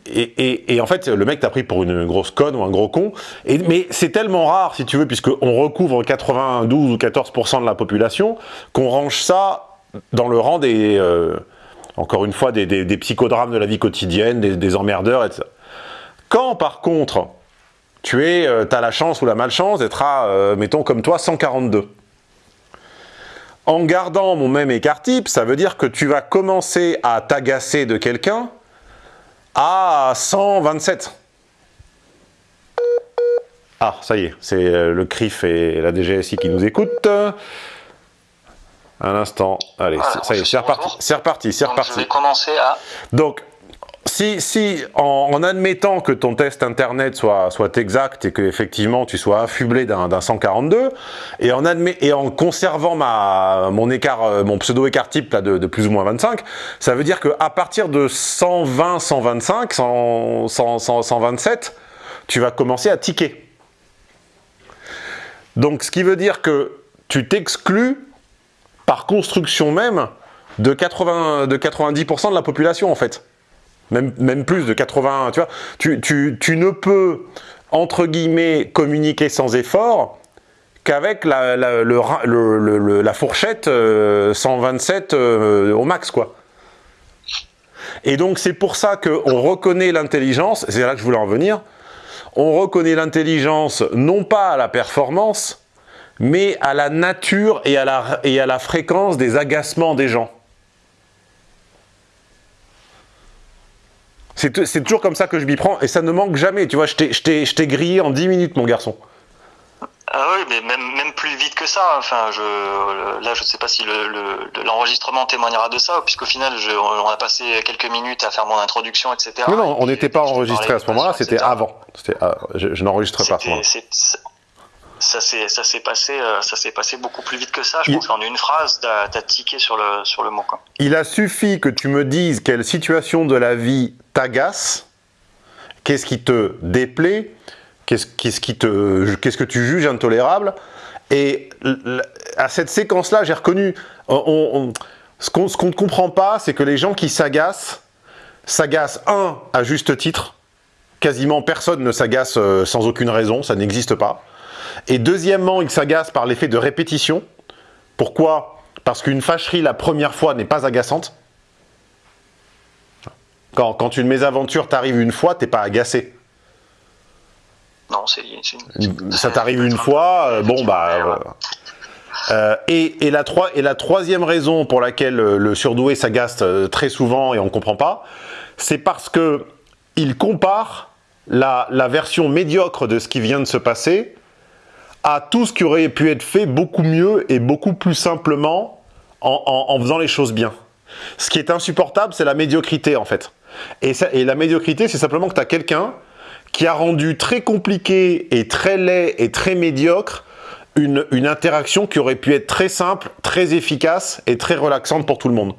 A: Et, en fait, le mec t'a pris pour une grosse conne ou un gros con. Mais c'est tellement rare, si tu veux, puisqu'on recouvre 92 ou 14% de la population, qu'on range ça dans le rang des, euh, encore une fois, des, psychodrames de la vie quotidienne, des, des emmerdeurs, etc. Quand, par contre, tu es, euh, as la chance ou la malchance d'être à, euh, mettons comme toi, 142. En gardant mon même écart type, ça veut dire que tu vas commencer à t'agacer de quelqu'un à 127. Ah, ça y est, c'est euh, le CRIF et la DGSI qui nous écoutent. Un instant, allez,
B: Voilà,
A: ça y est, c'est reparti, c'est reparti, c'est
B: Donc, je
A: reparti.
B: vais commencer à.
A: Donc, si, en, admettant que ton test internet soit, exact et que effectivement tu sois affublé d'un d'un 142, et en, conservant écart, euh, mon pseudo-écart type là, de, plus ou moins 25, ça veut dire qu'à partir de 120, 125, 100, 100, 100, 127, tu vas commencer à tiquer. Donc, ce qui veut dire que tu t'exclus par construction même de, 80, de 90% de la population en fait. Même, plus de 80, tu vois. Tu, ne peux, entre guillemets, communiquer sans effort qu'avec la, fourchette euh, 127 euh, au max, quoi. Et donc, c'est pour ça qu'on reconnaît l'intelligence, c'est là que je voulais en venir, on reconnaît l'intelligence non pas à la performance, mais à la nature et à la fréquence des agacements des gens. C'est toujours comme ça que je m'y prends, et ça ne manque jamais, tu vois, je t'ai- grillé en 10 minutes, mon garçon.
B: Ah oui, mais même, même plus vite que ça. Enfin, je, là, je sais pas si le- le- l'enregistrement témoignera de ça, puisqu'au final, je, on a passé quelques minutes à faire mon introduction, etc.
A: Non, non, on n'était pas enregistré à ce moment-là, c'était avant. Ah, je je n'enregistrais pas à ce moment-là.
B: C'est- ça s'est ça s'est passé euh, ça s'est passé beaucoup plus vite que ça. Je
A: Il-
B: pense qu'en une phrase, t'as as tiqué sur le sur le mot. Quoi.
A: Il a suffi que tu me dises quelle situation de la vie t'agace, qu'est-ce qui te déplaît, qu'est-ce qui te, qu'est-ce que tu juges intolérable. Et à cette séquence-là, j'ai reconnu. on- on- ce qu'on ce qu'on ne comprend pas, c'est que les gens qui s'agacent, s'agacent, un, à juste titre. Quasiment personne ne s'agace euh, sans aucune raison, ça n'existe pas. Et deuxièmement, ils s'agacent par l'effet de répétition. Pourquoi? Parce qu'une fâcherie la première fois n'est pas agaçante. Quand, quand une mésaventure t'arrive une fois, t'es pas agacé.
B: Non, c'est
A: Ça t'arrive une fois, euh, bon bah... Euh, euh, et, et la troi- et la troisième raison pour laquelle euh, le surdoué s'agace euh, très souvent et on comprend pas, c'est parce que il compare la, la version médiocre de ce qui vient de se passer à tout ce qui aurait pu être fait beaucoup mieux et beaucoup plus simplement en, faisant les choses bien. Ce qui est insupportable, c'est la médiocrité en fait. Et, ça- et la médiocrité, c'est simplement que tu as quelqu'un qui a rendu très compliqué et très laid et très médiocre une, une interaction qui aurait pu être très simple, très efficace et très relaxante pour tout le monde.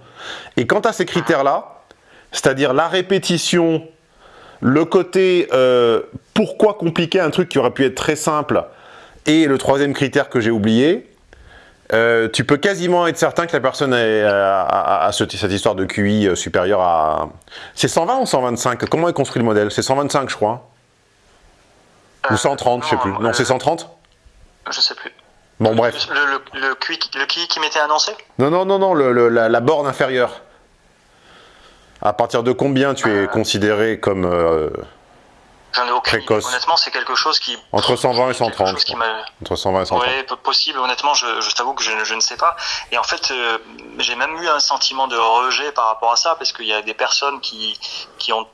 A: Et quant à ces critères-là, c'est-à-dire la répétition, le côté euh, pourquoi compliquer un truc qui aurait pu être très simple, et le troisième critère que j'ai oublié, euh, tu peux quasiment être certain que la personne euh, a, a- a ce- cette histoire de QI euh, supérieur à... C'est 120 ou 125 Comment est construit le modèle? C'est 125 je crois. Ou 130, je sais
B: non,
A: plus. Non, c'est 130
B: Je sais plus.
A: Bon, bref.
B: Le, le, le, QI, le QI qui m'était annoncé?
A: Non, non, non, non, le- la, la borne inférieure. À partir de combien tu es considéré comme...
B: J'en ai aucune
A: Précoce.
B: Honnêtement, c'est quelque chose qui.
A: Entre 120 et
B: quelque
A: 130,
B: chose qui
A: entre 120 et 130
B: Ouais, peu- possible. Honnêtement, je, je t'avoue que je, ne- je ne sais pas. Et en fait, euh, j'ai même eu un sentiment de rejet par rapport à ça, parce qu'il y a des personnes qui, qui ont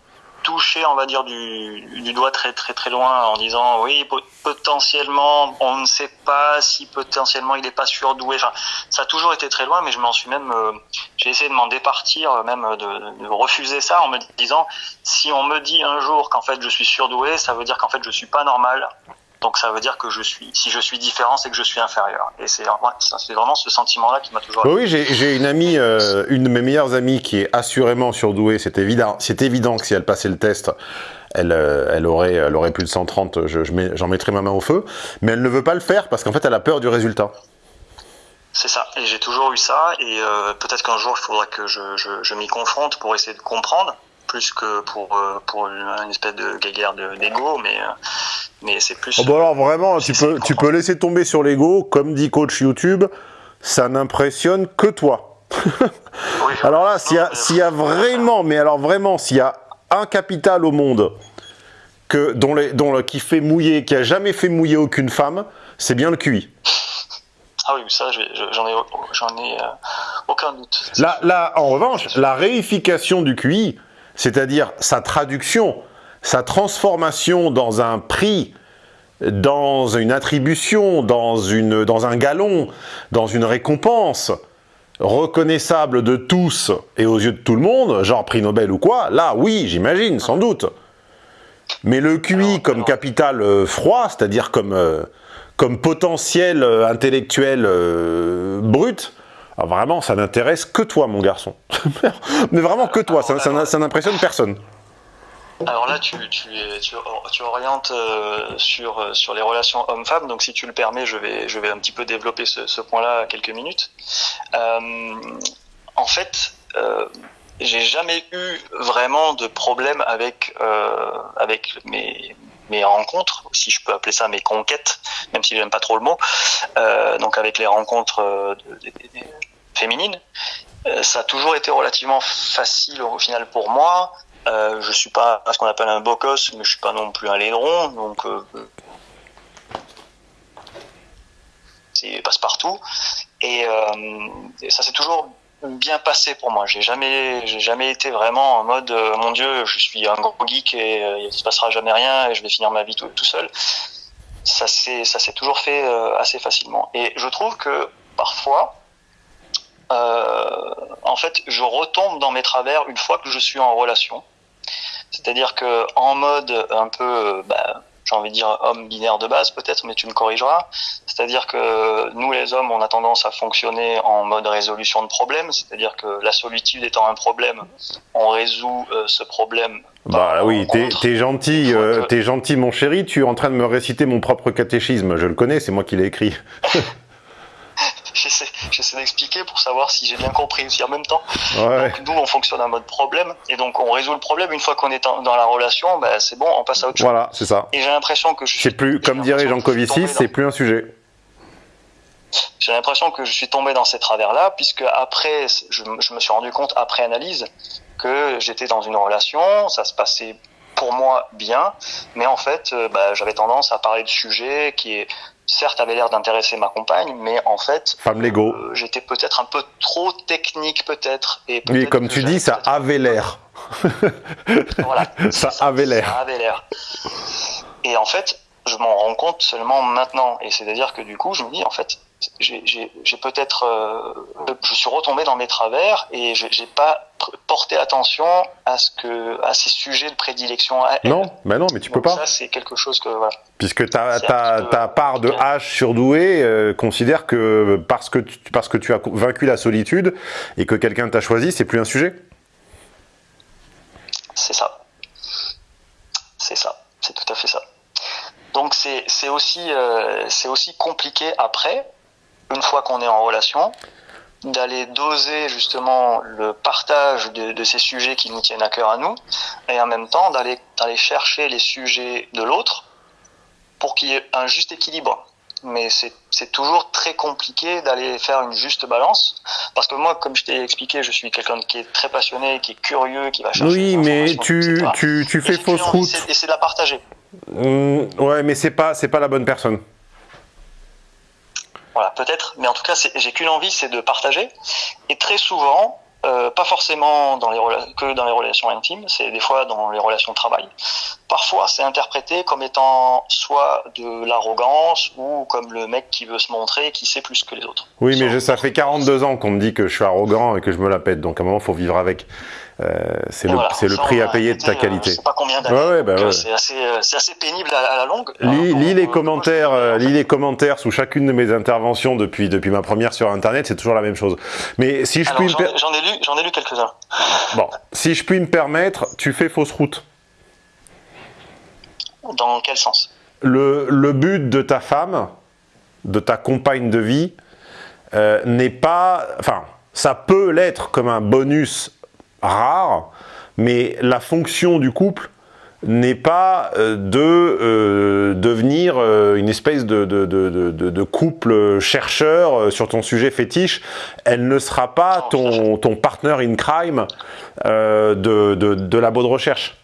B: touché, on va dire, du, doigt très très très loin en disant oui, po- potentiellement, on ne sait pas si potentiellement il n'est pas surdoué. Ça a toujours été très loin, mais je m'en suis même, euh, j'ai essayé de m'en départir, euh, même de, de refuser ça en me disant si on me dit un jour qu'en fait je suis surdoué, ça veut dire qu'en fait je suis pas normal. Donc ça veut dire que je suis, si je suis différent, c'est que je suis inférieur. Et c'est ouais, vraiment ce sentiment-là qui m'a toujours.
A: Bah oui, j'ai une amie, euh, une de mes meilleures amies qui est assurément surdouée. C'est évident, c'est évident que si elle passait le test, elle, euh, elle, aurait, elle aurait plus de 130, je- je mets- j'en mettrais ma main au feu. Mais elle ne veut pas le faire parce qu'en fait, elle a peur du résultat.
B: C'est ça. Et j'ai toujours eu ça. Et euh, peut-être qu'un jour, il faudra que je, je, je m'y confronte pour essayer de comprendre, plus que pour, euh, pour une, espèce de guéguerre de- d'ego. Mais, euh, mais c'est plus.
A: Oh bah alors vraiment, tu peux, tu peux laisser tomber sur l'ego, comme dit coach YouTube, ça n'impressionne que toi.
B: Oui,
A: Alors là, s'il y, y a vraiment, mais alors vraiment, s'il y a un capital au monde que, dont les, dont qui fait mouiller, qui a jamais fait mouiller aucune femme, c'est bien le QI.
B: Ah oui, ça, j'en ai, j'en ai euh, aucun doute.
A: Là, là, en revanche, la réification du QI, c'est-à-dire sa traduction, sa transformation dans un prix, dans une attribution, dans, une, dans un galon, dans une récompense reconnaissable de tous et aux yeux de tout le monde, genre prix Nobel ou quoi, là, oui, j'imagine, sans doute. Mais le QI comme capital euh, froid, c'est-à-dire comme, euh, comme potentiel euh, intellectuel brut, ah, vraiment, ça n'intéresse que toi, mon garçon. Mais vraiment que toi, ça, ça n'a- ça n'impressionne personne.
B: Alors là, tu, tu, tu, tu orientes euh, sur, euh, sur les relations hommes-femmes, donc si tu le permets, je vais, je vais un petit peu développer ce, ce point-là à quelques minutes. Euh, en fait, euh, j'ai jamais eu vraiment de problème avec, euh, avec mes, mes rencontres, si je peux appeler ça mes conquêtes, même si j'aime pas trop le mot, donc avec les rencontres de- de- de- féminines. Ça a toujours été relativement facile au final pour moi. Euh, je suis pas ce qu'on appelle un gosse, mais je suis pas non plus un laidron, donc euh, c'est passe partout. Et, euh, ça s'est toujours bien passé pour moi. J'ai jamais, j'ai jamais été vraiment en mode euh, mon Dieu, je suis un gros geek et euh, il se passera jamais rien et je vais finir ma vie tout, tout seul. Ça s'est, ça s'est toujours fait assez facilement. Et je trouve que parfois, en fait, je retombe dans mes travers une fois que je suis en relation. C'est-à-dire que en mode un peu, euh, bah, j'ai envie de dire homme binaire de base peut-être, mais tu me corrigeras. C'est-à-dire que nous les hommes, on a tendance à fonctionner en mode résolution de problèmes. C'est-à-dire que la solitude étant un problème, on résout euh, ce problème.
A: Bah oui, t'es gentil, euh,
B: que-
A: t'es gentil mon chéri, tu es en train de me réciter mon propre catéchisme, je le connais, c'est moi qui l'ai écrit.
B: J'essaie, j'essaie d'expliquer pour savoir si j'ai bien compris aussi en même temps.
A: Ouais,
B: Donc, nous, on fonctionne en mode problème, et donc on résout le problème. Une fois qu'on est en- dans la relation, bah, c'est bon, on passe à autre chose.
A: voilà, c'est ça.
B: Et j'ai l'impression que je suis
A: plus, comme dirait Jean Covici, c'est plus un sujet.
B: J'ai l'impression que je suis tombé dans ces travers-là, puisque après, je, je me suis rendu compte après analyse que j'étais dans une relation, ça se passait pour moi bien, mais en fait, euh, bah, j'avais tendance à parler de sujets qui, certes, avaient l'air d'intéresser ma compagne, mais en fait,
A: Femme Lego.
B: euh, j'étais peut-être un peu trop technique, peut-être. Et
A: Oui,
B: peut-être
A: comme tu dis, ça avait l'air.
B: Voilà,
A: Ça avait l'air.
B: Ça avait l'air. Et en fait, je m'en rends compte seulement maintenant. Et c'est-à-dire que du coup, je me dis, en fait, j'ai peut-être, euh, je suis retombé dans mes travers et j'ai pas porté attention à ce que, à ces sujets de prédilection. à elle.
A: Non, bah non, mais tu peux pas.
B: Ça, c'est quelque chose que voilà.
A: Puisque ta, part de H surdoué euh, considère que parce que, tu, parce que tu as vaincu la solitude et que quelqu'un t'a choisi, c'est plus un sujet.
B: C'est ça. C'est ça. C'est tout à fait ça. Donc c'est aussi euh, c'est aussi compliqué après, une fois qu'on est en relation, d'aller doser justement le partage de, de ces sujets qui nous tiennent à cœur à nous, et en même temps d'aller chercher les sujets de l'autre pour qu'il y ait un juste équilibre. Mais c'est toujours très compliqué d'aller faire une juste balance, parce que moi, comme je t'ai expliqué, je suis quelqu'un qui est très passionné, qui est curieux, qui va chercher
A: Oui, mais tu, tu, tu fais fausse route.
B: Et c'est de la partager.
A: Hum, ouais, mais c'est pas, c'est pas la bonne personne.
B: Voilà, peut-être, mais en tout cas, j'ai qu'une envie, c'est de partager. Et très souvent, euh, pas forcément dans les que dans les relations intimes, c'est des fois dans les relations de travail. Parfois, c'est interprété comme étant soit de l'arrogance ou comme le mec qui veut se montrer, qui sait plus que les autres.
A: Oui, mais je- ça fait 42 ans qu'on me dit que je suis arrogant et que je me la pète, donc à un moment, faut vivre avec. Euh, c'est le,
B: voilà,
A: le prix à payer de ta
B: euh,
A: qualité.
B: je sais pas combien d'années.
A: Ouais, bah
B: euh. C'est assez, pénible à, à la longue.
A: Lis, les commentaires, lis les commentaires sous chacune de mes interventions depuis, depuis ma première sur Internet, c'est toujours la même chose. Mais si je
B: Alors,
A: puis
B: j'en ai- lu, j'en ai lu quelques-uns.
A: bon, si je puis me permettre, tu fais fausse route.
B: Dans quel sens?
A: Le, le but de ta femme, de ta compagne de vie, euh, n'est pas... Enfin, ça peut l'être comme un bonus rare, mais la fonction du couple n'est pas euh, de euh, devenir euh, une espèce de, de, de, de- de couple chercheur sur ton sujet fétiche. Elle ne sera pas ton, ton partner in crime euh, de, de, de labo de recherche.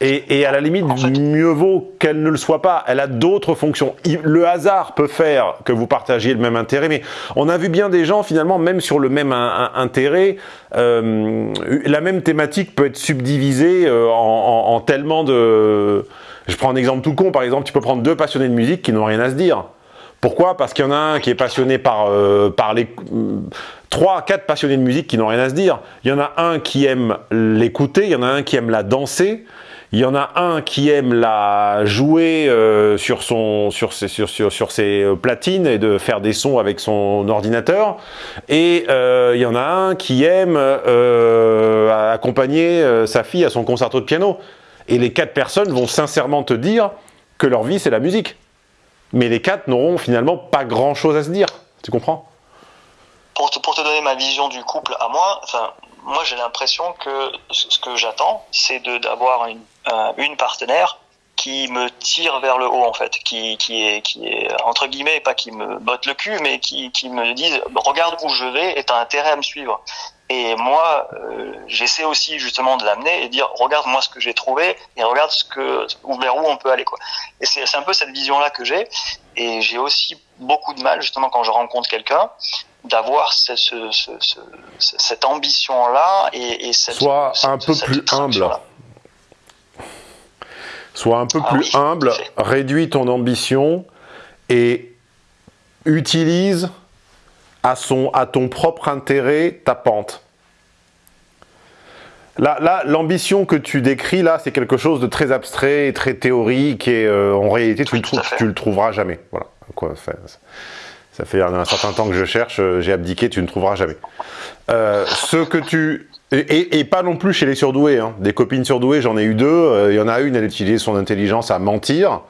A: Et, et à la limite,
B: En fait-
A: mieux vaut qu'elle ne le soit pas. Elle a d'autres fonctions. Le hasard peut faire que vous partagiez le même intérêt, mais on a vu bien des gens, finalement, même sur le même un- un- intérêt, euh, la même thématique peut être subdivisée euh, en, en- en tellement de... Je prends un exemple tout con, par exemple, tu peux prendre deux passionnés de musique qui n'ont rien à se dire. Pourquoi? Parce qu'il y en a un qui est passionné par, euh, par les... Trois, quatre passionnés de musique qui n'ont rien à se dire. Il y en a un qui aime l'écouter, il y en a un qui aime la danser, il y en a un qui aime la jouer euh, sur, son, sur, ses, sur, sur, ses euh, platines et de faire des sons avec son ordinateur. Et euh, il y en a un qui aime accompagner sa fille à son concerto de piano. Et les quatre personnes vont sincèrement te dire que leur vie, c'est la musique. Mais les quatre n'auront finalement pas grand-chose à se dire. Tu comprends?
B: Pour te, donner ma vision du couple à moi, enfin, moi j'ai l'impression que ce que j'attends, c'est d'avoir une, une partenaire qui me tire vers le haut en fait, qui, qui est qui est entre guillemets pas qui me botte le cul, mais qui, qui me dise regarde où je vais et t'as intérêt à me suivre. Et moi, euh, j'essaie aussi justement de l'amener et dire regarde moi ce que j'ai trouvé et regarde ce que vers où on peut aller quoi. Et c'est c'est un peu cette vision là que j'ai et j'ai aussi beaucoup de mal justement quand je rencontre quelqu'un d'avoir ce, ce, ce, ce- cette ambition-là et, et cette, cette-
A: un peu
B: cette
A: plus humble. Sois un peu
B: Ah
A: plus
B: oui,
A: humble, réduis ton ambition et utilise à, son, à ton propre intérêt ta pente. Là, là, l'ambition que tu décris, là, c'est quelque chose de très abstrait et très théorique, et euh, en réalité, tu,
B: Oui,
A: le trouves, tu trouveras jamais. Voilà. Quoi, ça, ça fait un, un certain temps que je cherche, euh, j'ai abdiqué, tu ne trouveras jamais. Euh, ce que tu... Et, pas non plus chez les surdoués. hein. Des copines surdouées, j'en ai eu deux. Euh, Il y en a une, elle utilisait son intelligence à mentir.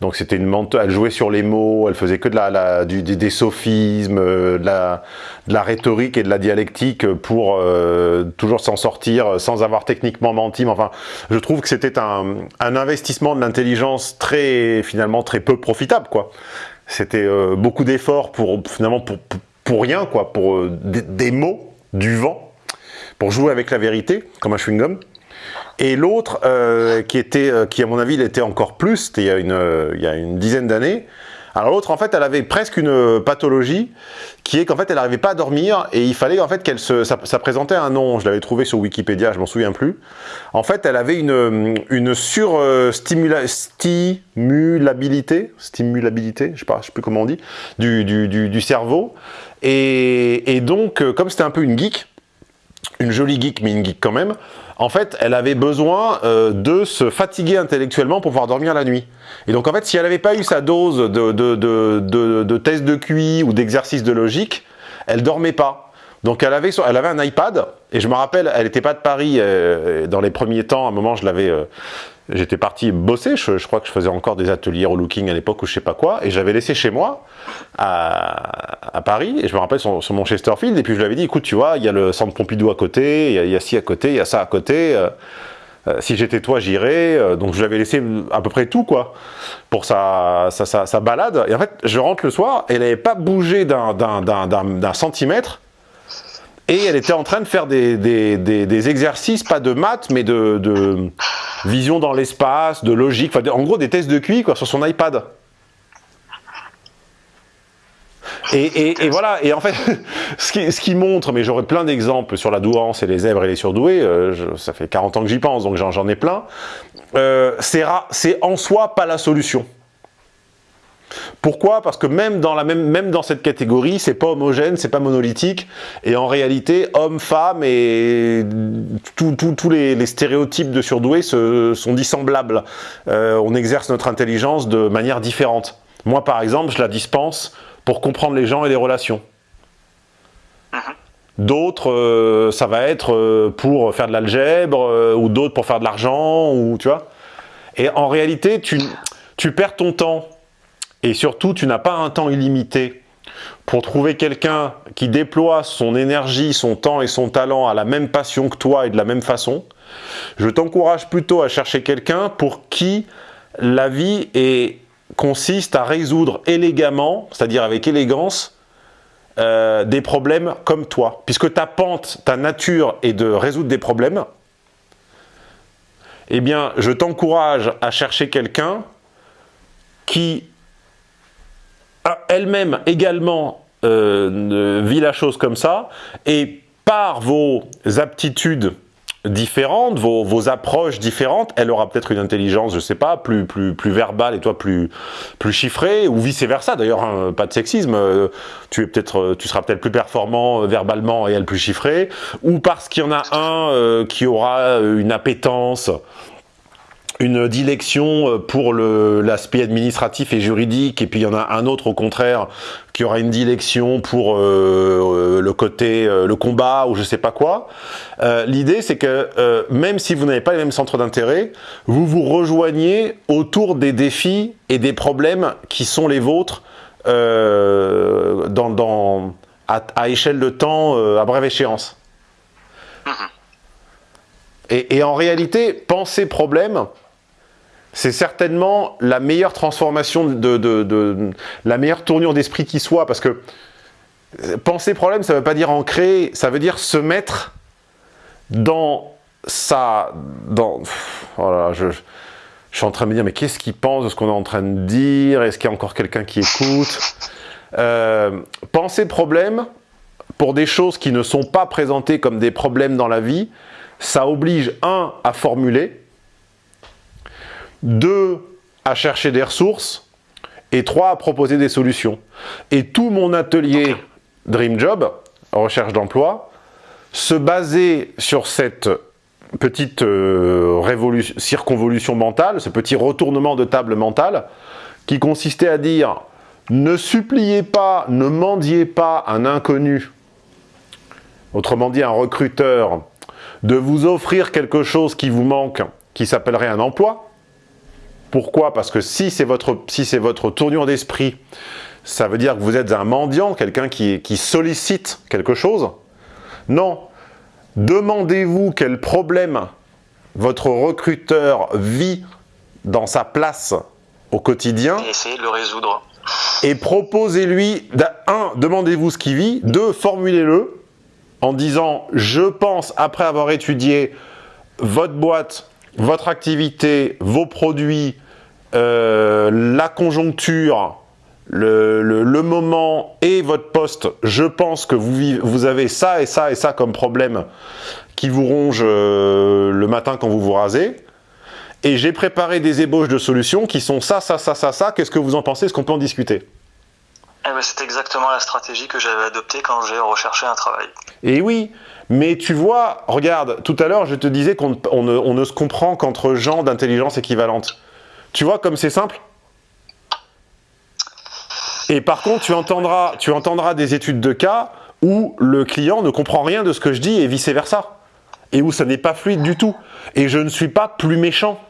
A: Donc c'était une menteuse, elle jouait sur les mots, elle faisait que de la, des, sophismes, euh, de la, rhétorique et de la dialectique pour euh, toujours s'en sortir sans avoir techniquement menti. Mais enfin, je trouve que c'était un, investissement de l'intelligence très, finalement, très peu profitable, quoi. C'était beaucoup d'efforts pour, finalement, pour, pour, rien, quoi, pour des mots, du vent, pour jouer avec la vérité, comme un chewing-gum. Et l'autre, euh, qui était, euh, qui à mon avis, il était encore plus, c'était il y a une, euh, il y a une dizaine d'années. Alors l'autre, en fait, elle avait presque une pathologie, qui est qu'en fait, elle n'arrivait pas à dormir, et il fallait en fait qu'elle se, ça, présentait un nom. Je l'avais trouvé sur Wikipédia, je m'en souviens plus. En fait, elle avait une, une sur euh, stimula- stimulabilité, stimulabilité, je sais sais plus comment on dit, du, du, du, du cerveau. Et, et donc, comme c'était un peu une geek, une jolie geek, mais une geek quand même, en fait, elle avait besoin euh, de se fatiguer intellectuellement pour pouvoir dormir la nuit. Et donc, en fait, si elle n'avait pas eu sa dose de, de, tests de QI ou d'exercices de logique, elle dormait pas. Donc, elle avait, elle avait un iPad, et je me rappelle, elle n'était pas de Paris euh, dans les premiers temps. À un moment, je l'avais... euh, J'étais parti bosser, je, crois que je faisais encore des ateliers relooking à l'époque ou je sais pas quoi, et je l'avais laissé chez moi à, à Paris, et je me rappelle sur, sur mon Chesterfield, et puis je lui avais dit, écoute, tu vois, il y a le centre Pompidou à côté, il y a, ci à côté, il y a ça à côté, euh, si j'étais toi, j'irais, donc je lui avais laissé à peu près tout, quoi, pour sa, sa, sa, balade, et en fait, je rentre le soir, et elle n'avait pas bougé d'un centimètre, et elle était en train de faire des, des, des, des exercices, pas de maths, mais de, de vision dans l'espace, de logique, en gros des tests de QI quoi, sur son iPad. Et, et, et voilà, et en fait, ce qui, ce qui montre, mais j'aurais plein d'exemples sur la douance et les zèbres et les surdoués, euh, je- ça fait 40 ans que j'y pense, donc j'en ai plein, euh, c'est en soi pas la solution. Pourquoi? Parce que même dans, la même, même dans cette catégorie, c'est pas homogène, c'est pas monolithique, et en réalité, hommes, femmes et tous les, les stéréotypes de surdoués se, sont dissemblables. Euh, on exerce notre intelligence de manière différente. Moi, par exemple, je la dispense pour comprendre les gens et les relations. D'autres, euh, ça va être euh, pour faire de l'algèbre, euh, ou d'autres pour faire de l'argent, ou tu vois. Et en réalité, tu, tu perds ton temps et surtout, tu n'as pas un temps illimité pour trouver quelqu'un qui déploie son énergie, son temps et son talent à la même passion que toi et de la même façon. Je t'encourage plutôt à chercher quelqu'un pour qui la vie consiste à résoudre élégamment, c'est-à-dire avec élégance, euh, des problèmes comme toi. Puisque ta pente, ta nature est de résoudre des problèmes, eh bien, je t'encourage à chercher quelqu'un qui elle-même également euh, vit la chose comme ça, et par vos aptitudes différentes, vos, vos approches différentes, elle aura peut-être une intelligence, je sais pas, plus, plus, plus verbale et toi plus, plus chiffrée, ou vice-versa. D'ailleurs, hein, pas de sexisme, euh, euh, tu seras peut-être plus performant verbalement et elle plus chiffrée, ou parce qu'il y en a un qui aura une appétence, une dilection euh, pour l'aspect administratif et juridique, et puis il y en a un autre au contraire qui aura une dilection pour euh, euh, le côté, euh, le combat ou je sais pas quoi. Euh, L'idée c'est que même si vous n'avez pas les mêmes centres d'intérêt, vous vous rejoignez autour des défis et des problèmes qui sont les vôtres dans, dans, à, à échelle de temps à brève échéance. Et, et en réalité, penser problème, c'est certainement la meilleure transformation, de, la meilleure tournure d'esprit qui soit, parce que euh, penser problème, ça ne veut pas dire en créer, ça veut dire se mettre dans sa... Dans, je, je suis en train de me dire, mais qu'est-ce qu'il pense de ce qu'on est en train de dire? Est-ce qu'il y a encore quelqu'un qui écoute? Euh, Penser problème, pour des choses qui ne sont pas présentées comme des problèmes dans la vie, ça oblige, un, à formuler, deux, à chercher des ressources, et trois, à proposer des solutions. Et tout mon atelier Dream Job, recherche d'emploi, se basait sur cette petite euh, circonvolution mentale, ce petit retournement de table mentale, qui consistait à dire « ne suppliez pas, ne mendiez pas un inconnu, autrement dit un recruteur, de vous offrir quelque chose qui vous manque, qui s'appellerait un emploi. Pourquoi? Parce que si c'est votre, si votre tournure d'esprit, ça veut dire que vous êtes un mendiant, quelqu'un qui, qui sollicite quelque chose? Non, demandez-vous quel problème votre recruteur vit dans sa place au quotidien.
B: Et essayez de le résoudre.
A: Et proposez-lui, un, demandez-vous ce qu'il vit, deux, formulez-le en disant « je pense, après avoir étudié votre boîte, votre activité, vos produits, euh, la conjoncture, le, le, moment et votre poste, je pense que vous, vous avez ça et ça et ça comme problème qui vous ronge euh, le matin quand vous vous rasez. Et j'ai préparé des ébauches de solutions qui sont ça, ça, ça, ça, ça. Qu'est-ce que vous en pensez? Est-ce qu'on peut en discuter?
B: Eh ben, C'est exactement la stratégie que j'avais adoptée quand j'ai recherché un travail.
A: Et oui, mais tu vois, regarde, tout à l'heure je te disais qu'on on ne, on ne se comprend qu'entre gens d'intelligence équivalente. Tu vois comme c'est simple et par contre, tu entendras, des études de cas où le client ne comprend rien de ce que je dis et vice-versa. Et où ça n'est pas fluide du tout. Et je ne suis pas plus méchant.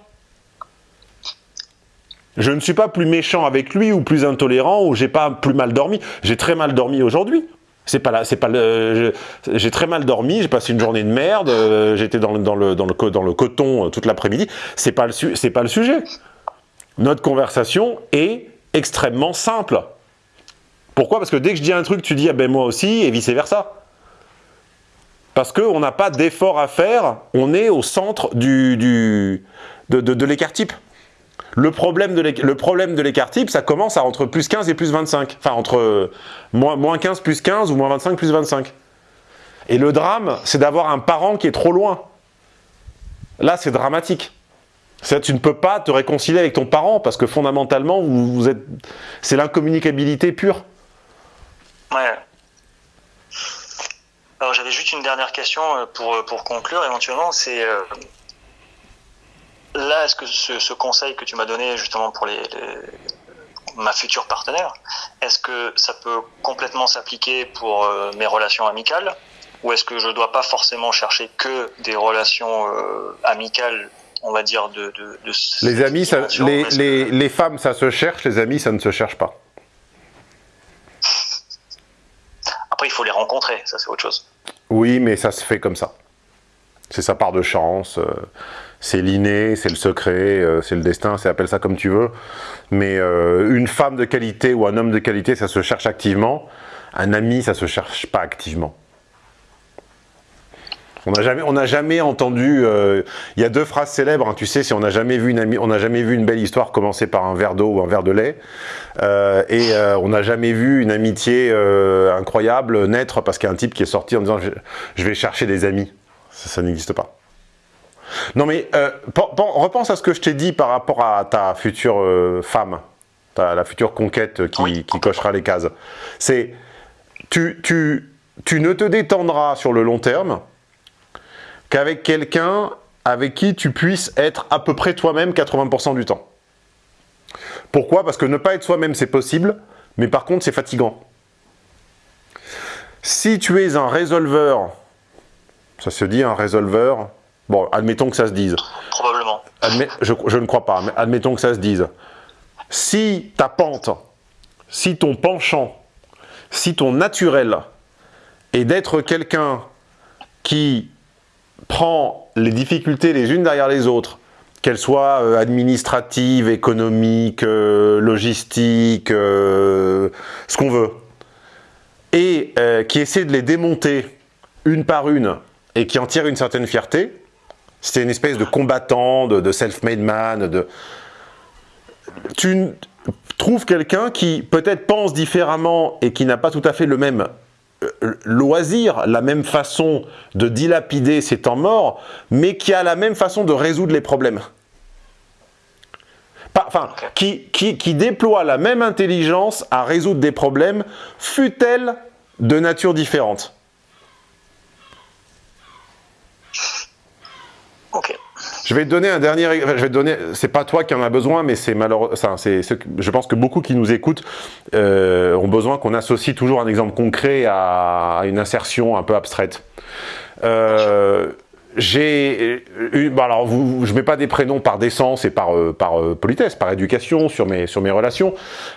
A: Je ne suis pas plus méchant avec lui ou plus intolérant ou j'ai pas plus mal dormi. J'ai très mal dormi aujourd'hui. C'est pas là, c'est pas. J'ai très mal dormi, j'ai passé une journée de merde, euh, j'étais dans le, coton euh, toute l'après-midi. C'est pas, le, pas le sujet. Notre conversation est extrêmement simple. Pourquoi? Parce que dès que je dis un truc, tu dis ah ben moi aussi et vice versa. Parce qu'on n'a pas d'effort à faire, on est au centre du de, de, l'écart type. Le problème de l'écart type, ça commence à entre plus 15 et plus 25. Enfin, entre moins, moins 15 plus 15 ou moins 25 plus 25. Et le drame, c'est d'avoir un parent qui est trop loin. Là, c'est dramatique. Tu ne peux pas te réconcilier avec ton parent parce que fondamentalement, vous êtes, c'est l'incommunicabilité pure.
B: Ouais. Alors j'avais juste une dernière question euh, pour, euh, pour conclure éventuellement, c'est euh, là est-ce que ce, conseil que tu m'as donné justement pour les, ma future partenaire, est-ce que ça peut complètement s'appliquer pour mes relations amicales? Ou est-ce que je ne dois pas forcément chercher que des relations amicales on va dire de, de,
A: les amis ça, les, les, les femmes ça se cherche les amis ça ne se cherche pas
B: Après, il faut les rencontrer, ça c'est autre chose.
A: Oui, mais ça se fait comme ça. C'est sa part de chance, euh, c'est l'inné, c'est le secret, euh, c'est le destin, c'est appelle ça comme tu veux. Mais euh, une femme de qualité ou un homme de qualité, ça se cherche activement. Un ami, ça se cherche pas activement. On n'a jamais, on jamais entendu. Euh, il y a deux phrases célèbres. Hein, tu sais, si on n'a jamais vu une on n'a jamais vu une belle histoire commencer par un verre d'eau ou un verre de lait, euh, et euh, on n'a jamais vu une amitié incroyable naître parce qu'il y a un type qui est sorti en disant je, vais chercher des amis. Ça, n'existe pas. Non mais repense à ce que je t'ai dit par rapport à ta future femme, ta, la future conquête qui, qui cochera les cases. C'est tu, tu, tu ne te détendras sur le long terme qu'avec quelqu'un avec qui tu puisses être à peu près toi-même 80% du temps. Pourquoi? Parce que ne pas être soi-même, c'est possible, mais par contre, c'est fatigant. Si tu es un résolveur, ça se dit un résolveur, bon, admettons que ça se dise.
B: Probablement.
A: je, je, ne crois pas, mais admettons que ça se dise. Si ta pente, si ton penchant, si ton naturel est d'être quelqu'un qui prend les difficultés les unes derrière les autres, qu'elles soient euh, administratives, économiques, euh, logistiques, euh, ce qu'on veut, et qui essaie de les démonter une par une et qui en tire une certaine fierté, c'est une espèce de combattant, de, self-made man, de... Tu trouves quelqu'un qui peut-être pense différemment et qui n'a pas tout à fait le même loisir, la même façon de dilapider ses temps morts, mais qui a la même façon de résoudre les problèmes. Enfin, qui, déploie la même intelligence à résoudre des problèmes, fut-elle de nature différente.
B: Ok.
A: Je vais te donner un dernier. je vais te donner. C'est pas toi qui en as besoin, mais c'est malheureux. enfin, c'est. Je pense que beaucoup qui nous écoutent euh, ont besoin qu'on associe toujours un exemple concret à une insertion un peu abstraite. Euh, j'ai eu, bah alors vous, je mets pas des prénoms par décence et par euh, par euh, politesse, par éducation sur mes sur mes relations.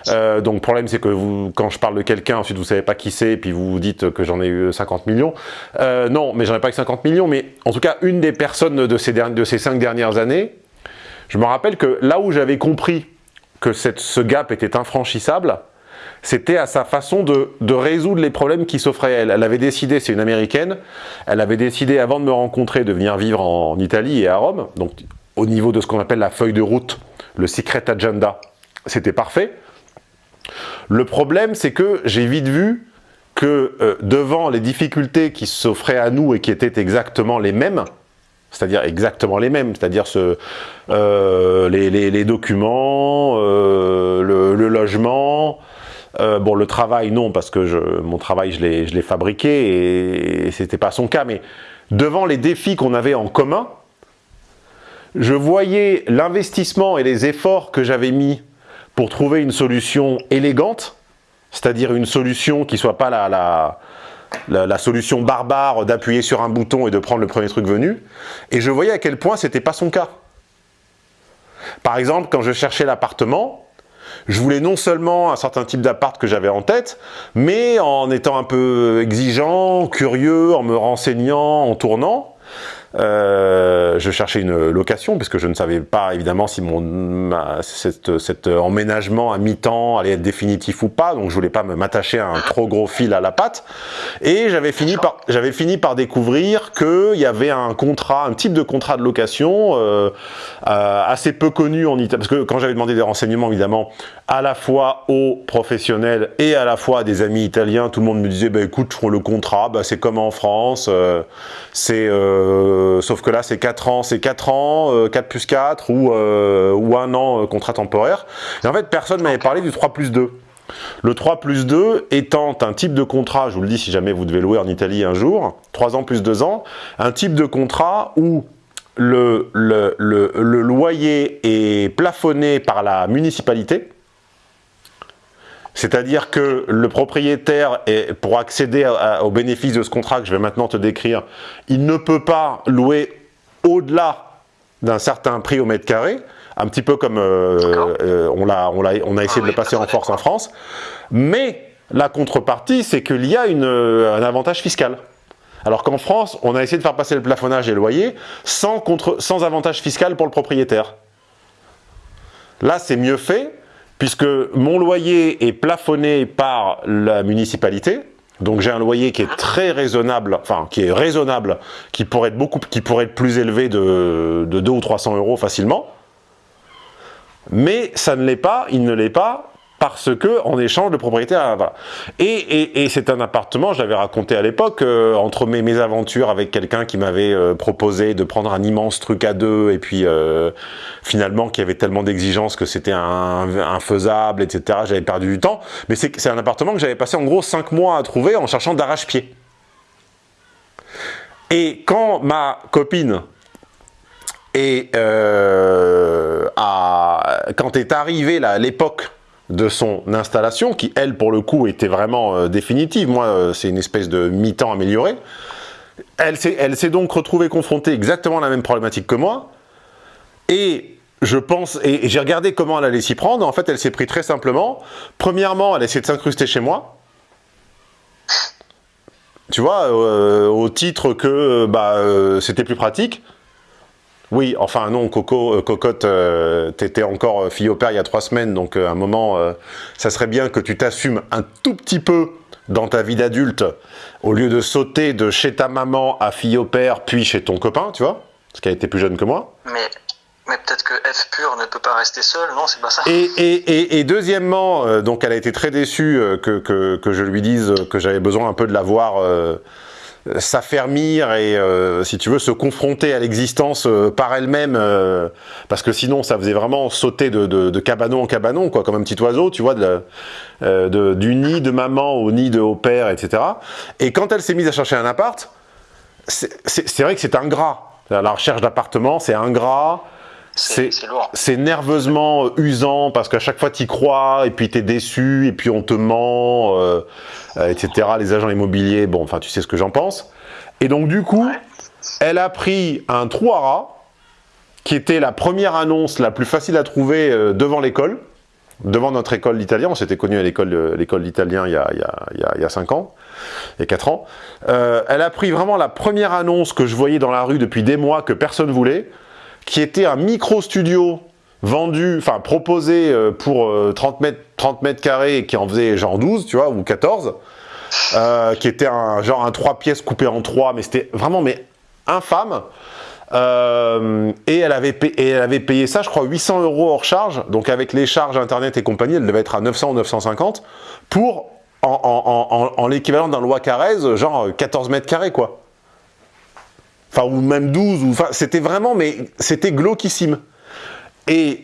A: Euh, donc problème c'est que vous, quand je parle de quelqu'un, ensuite vous savez pas qui c'est, puis vous vous dites que j'en ai eu 50 millions. Euh, non, mais j'en ai pas eu 50 millions, mais en tout cas une des personnes de ces dernières, de ces cinq dernières années, je me rappelle que là où j'avais compris que cette, ce gap était infranchissable, c'était à sa façon de, résoudre les problèmes qui s'offraient à elle. Elle avait décidé, c'est une américaine, elle avait décidé avant de me rencontrer de venir vivre en, Italie et à Rome, donc au niveau de ce qu'on appelle la feuille de route, le secret agenda, c'était parfait. Le problème, c'est que j'ai vite vu que euh, devant les difficultés qui s'offraient à nous et qui étaient exactement les mêmes, c'est-à-dire exactement les mêmes, c'est-à-dire ce, euh, les, documents, euh, le logement, euh, bon le travail non parce que mon travail je l'ai fabriqué et, et c'était pas son cas, mais devant les défis qu'on avait en commun, je voyais l'investissement et les efforts que j'avais mis pour trouver une solution élégante, c'est-à-dire une solution qui soit pas la, la solution barbare d'appuyer sur un bouton et de prendre le premier truc venu, et je voyais à quel point c'était pas son cas. Par exemple, quand je cherchais l'appartement, je voulais non seulement un certain type d'appart que j'avais en tête, mais en étant un peu exigeant, curieux, en me renseignant, en tournant, euh, je cherchais une location puisque je ne savais pas évidemment si mon ma- cet, cet emménagement à mi-temps allait être définitif ou pas, donc je voulais pas m'attacher à un trop gros fil à la patte. Et j'avais fini par j'avais fini par découvrir que il y avait un contrat, un type de contrat de location euh, euh, assez peu connu en Italie, parce que quand j'avais demandé des renseignements évidemment à la fois aux professionnels et à la fois à des amis italiens, tout le monde me disait bah écoute le contrat, bah, c'est comme en France, euh, euh, sauf que là c'est 4 ans, c'est 4 ans, euh, 4 plus 4 ou, euh, ou un an contrat temporaire. Et en fait personne m'avait parlé du 3 plus 2. Le 3 plus 2 étant un type de contrat, je vous le dis si jamais vous devez louer en Italie un jour, 3 ans plus 2 ans, un type de contrat où le, le loyer est plafonné par la municipalité, c'est-à-dire que le propriétaire, est, pour accéder à- à- au bénéfice de ce contrat que je vais maintenant te décrire, il ne peut pas louer au-delà d'un certain prix au mètre carré, un petit peu comme euh, euh, on, a essayé de le passer en force en France. Mais la contrepartie, c'est qu'il y a une, euh, un avantage fiscal. Alors qu'en France, on a essayé de faire passer le plafonnage et le loyer sans, contre, sans avantage fiscal pour le propriétaire. Là, c'est mieux fait, puisque mon loyer est plafonné par la municipalité. Donc j'ai un loyer qui est très raisonnable, enfin qui est raisonnable, qui pourrait être beaucoup, qui pourrait être plus élevé de, de 2 ou 300 euros facilement. Mais ça ne l'est pas, il ne l'est pas, parce que en échange propriétaire voilà. et, et, c'est un appartement je l'avais raconté à l'époque euh, entre mes, mes aventures avec quelqu'un qui m'avait euh, proposé de prendre un immense truc à deux et puis euh, finalement qui avait tellement d'exigences que c'était infaisable etc j'avais perdu du temps mais c'est un appartement que j'avais passé en gros 5 mois à trouver en cherchant d'arrache-pied et quand ma copine et euh, à, quand est arrivé là, l'époque de son installation, qui elle pour le coup était vraiment euh, définitive, moi euh, c'est une espèce de mi-temps amélioré, elle s'est donc retrouvée confrontée exactement à la même problématique que moi, et je pense, et, j'ai regardé comment elle allait s'y prendre, en fait elle s'est pris très simplement, premièrement elle a essayé de s'incruster chez moi, tu vois, euh, au titre que bah, c'était plus pratique, oui, enfin non, Coco, euh, Cocotte, euh, t'étais encore euh, fille au père il y a trois semaines, donc à un moment, ça serait bien que tu t'assumes un tout petit peu dans ta vie d'adulte, au lieu de sauter de chez ta maman à fille au père, puis chez ton copain, tu vois, parce qu'elle était plus jeune que moi.
B: Mais, Mais peut-être que F pur ne peut pas rester seul, non, c'est pas ça.
A: Et, et, et, et deuxièmement, euh, donc elle a été très déçue euh, que, que, que je lui dise que j'avais besoin un peu de la voir euh, s'affermir et, euh, si tu veux, se confronter à l'existence euh, par elle-même, euh, parce que sinon ça faisait vraiment sauter de, cabanon en cabanon, quoi, comme un petit oiseau, tu vois, de, euh, du nid de maman au nid de haut père, etc. Et quand elle s'est mise à chercher un appart, c'est vrai que c'est ingrat. La recherche d'appartement, c'est ingrat.
B: C'est lourd.
A: C'est nerveusement usant parce qu'à chaque fois tu y crois et puis tu es déçu et puis on te ment, euh, euh, etc. Les agents immobiliers, bon, enfin tu sais ce que j'en pense. Et donc du coup,
B: Ouais.
A: elle a pris un trou à rats qui était la première annonce la plus facile à trouver euh, devant l'école, devant notre école d'italien. On s'était connus à l'école l'école d'italien il y a, il y, a, il y, a, il y a 5 ans, il y a 4 ans. Euh, elle a pris vraiment la première annonce que je voyais dans la rue depuis des mois que personne voulait, qui était un micro-studio vendu, enfin proposé euh, pour euh, 30, mètres, 30 mètres carrés et qui en faisait genre 12, tu vois, ou 14, euh, qui était un genre un 3 pièces coupé en 3, mais c'était vraiment mais infâme. Euh, et, elle avait payé, ça, je crois, 800 euros hors charge, donc avec les charges internet et compagnie, elle devait être à 900 ou 950, pour, en l'équivalent d'un loi Carrez, genre 14 mètres carrés, quoi. Enfin, ou même 12, ou, enfin, c'était vraiment, mais c'était glauquissime. Et,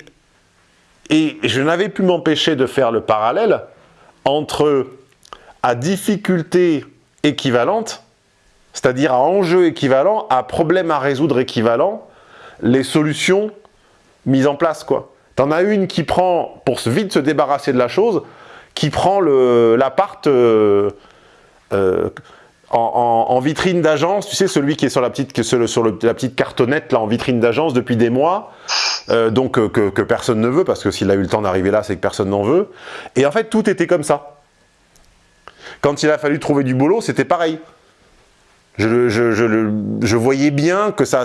A: et je n'avais pu m'empêcher de faire le parallèle entre, à difficulté équivalente, c'est-à-dire à enjeu équivalent, à problème à résoudre équivalent, les solutions mises en place, quoi. T'en as une qui prend, pour vite se débarrasser de la chose, qui prend l'appart euh, euh, en, vitrine d'agence, tu sais, celui qui est sur la petite, cartonnette, là, en vitrine d'agence depuis des mois, euh, donc euh, que, personne ne veut, parce que s'il a eu le temps d'arriver là, c'est que personne n'en veut. Et en fait, tout était comme ça. Quand il a fallu trouver du boulot, c'était pareil. Je, je, voyais bien que ça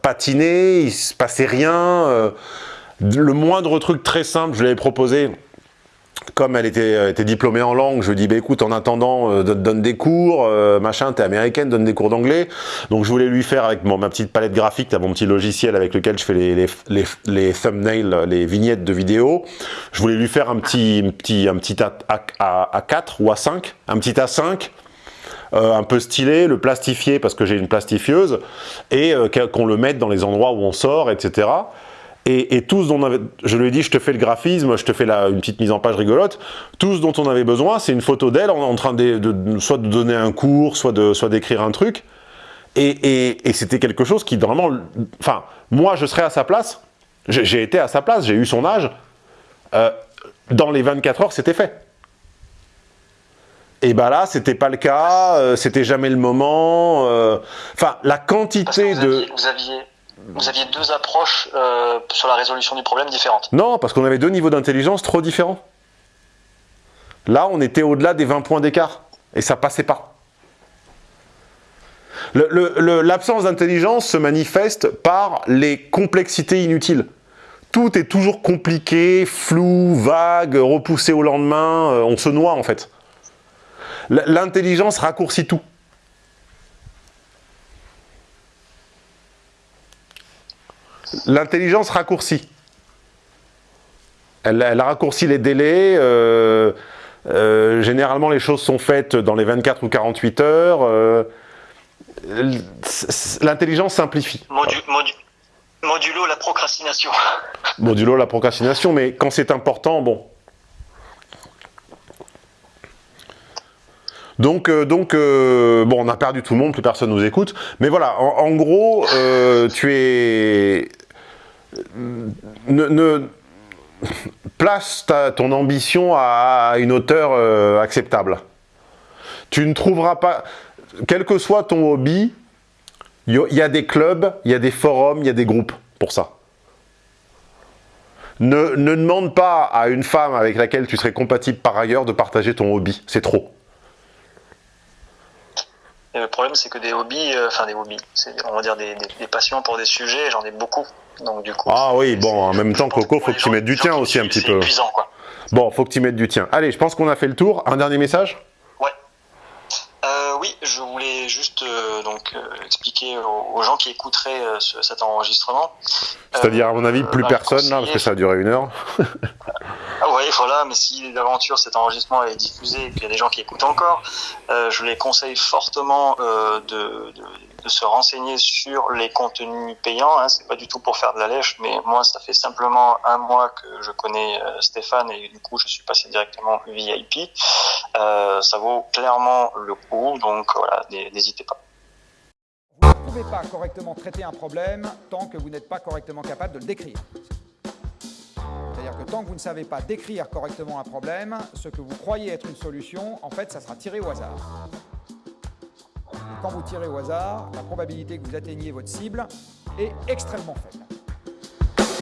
A: patinait, il se passait rien. euh, le moindre truc très simple, je l'avais proposé. Comme elle était, elle était diplômée en langue, je lui dis bah écoute, en attendant, euh, donne, des cours, euh, machin, t'es américaine, donne des cours d'anglais. Donc je voulais lui faire avec mon, ma petite palette graphique, mon petit logiciel avec lequel je fais les, thumbnails, les vignettes de vidéos. Je voulais lui faire un petit, un petit, un petit A, A, A4 ou A5, un petit A5 euh, un peu stylé, le plastifier parce que j'ai une plastifieuse, et euh, qu'on le mette dans les endroits où on sort, etc. Et, et tout ce dont on avait, je lui ai dit, je te fais le graphisme, je te fais la, une petite mise en page rigolote. Tout ce dont on avait besoin, c'est une photo d'elle en, en train de, de- soit de donner un cours, soit de, soit d'écrire un truc. Et, et- et c'était quelque chose qui vraiment, enfin, moi, je serais à sa place. J'ai été à sa place, j'ai eu son âge. Euh, dans les 24 heures, c'était fait. Et bah là, c'était pas le cas, euh, c'était jamais le moment. euh, Enfin, la quantité
B: vous
A: de.
B: aviez, vous aviez, vous aviez deux approches euh, sur la résolution du problème différentes.
A: Non, parce qu'on avait deux niveaux d'intelligence trop différents. Là, on était au-delà des 20 points d'écart. Et ça passait pas. L'absence d'intelligence se manifeste par les complexités inutiles. Tout est toujours compliqué, flou, vague, repoussé au lendemain. euh, on se noie, en fait. L'intelligence raccourcit tout. L'intelligence raccourcit. Elle, elle raccourcit les délais. euh, euh, généralement, les choses sont faites dans les 24 ou 48 heures. euh, L'intelligence simplifie.
B: Modu, modu- modulo la procrastination.
A: Modulo la procrastination, mais quand c'est important, bon. Donc, donc bon, on a perdu tout le monde, plus personne nous écoute. Mais voilà, en, en gros, tu es... Ne, place ton ambition à, une hauteur euh, acceptable. Tu ne trouveras pas... Quel que soit ton hobby, il y, a- des clubs, il y a des forums, il y a des groupes pour ça. Ne demande pas à une femme avec laquelle tu serais compatible par ailleurs de partager ton hobby. C'est trop.
B: Et le problème, c'est que des hobbies, euh, enfin des hobbies, c'est, on va dire des, des- des passions pour des sujets, j'en ai beaucoup. Donc du coup.
A: Ah oui, bon, en même temps, Coco, faut que tu mettes du tien aussi un petit
B: c'est
A: peu.
B: épuisant, quoi.
A: Bon, faut que tu mettes du tien. Allez, je pense qu'on a fait le tour. Un dernier message?
B: Euh, oui, oui, je voulais juste euh, donc euh, expliquer aux, aux gens qui écouteraient ce- cet enregistrement.
A: C'est-à-dire, à mon avis, plus
B: bah,
A: personne, là, parce que ça a duré une heure.
B: Ah ouais, voilà, mais si d'aventure cet enregistrement est diffusé et qu'il y a des gens qui écoutent encore, je les conseille fortement de, de, de se renseigner sur les contenus payants. Hein. C'est pas du tout pour faire de la lèche, mais moi, ça fait simplement un mois que je connais euh, Stéphane et du coup, je suis passé directement VIP. Euh, ça vaut clairement le coup, donc voilà, n'hésitez pas.
G: Vous ne pouvez pas correctement traiter un problème tant que vous n'êtes pas correctement capable de le décrire. C'est-à-dire que tant que vous ne savez pas décrire correctement un problème, ce que vous croyez être une solution, en fait, ça sera tiré au hasard. Quand vous tirez au hasard, la probabilité que vous atteigniez votre cible est extrêmement faible.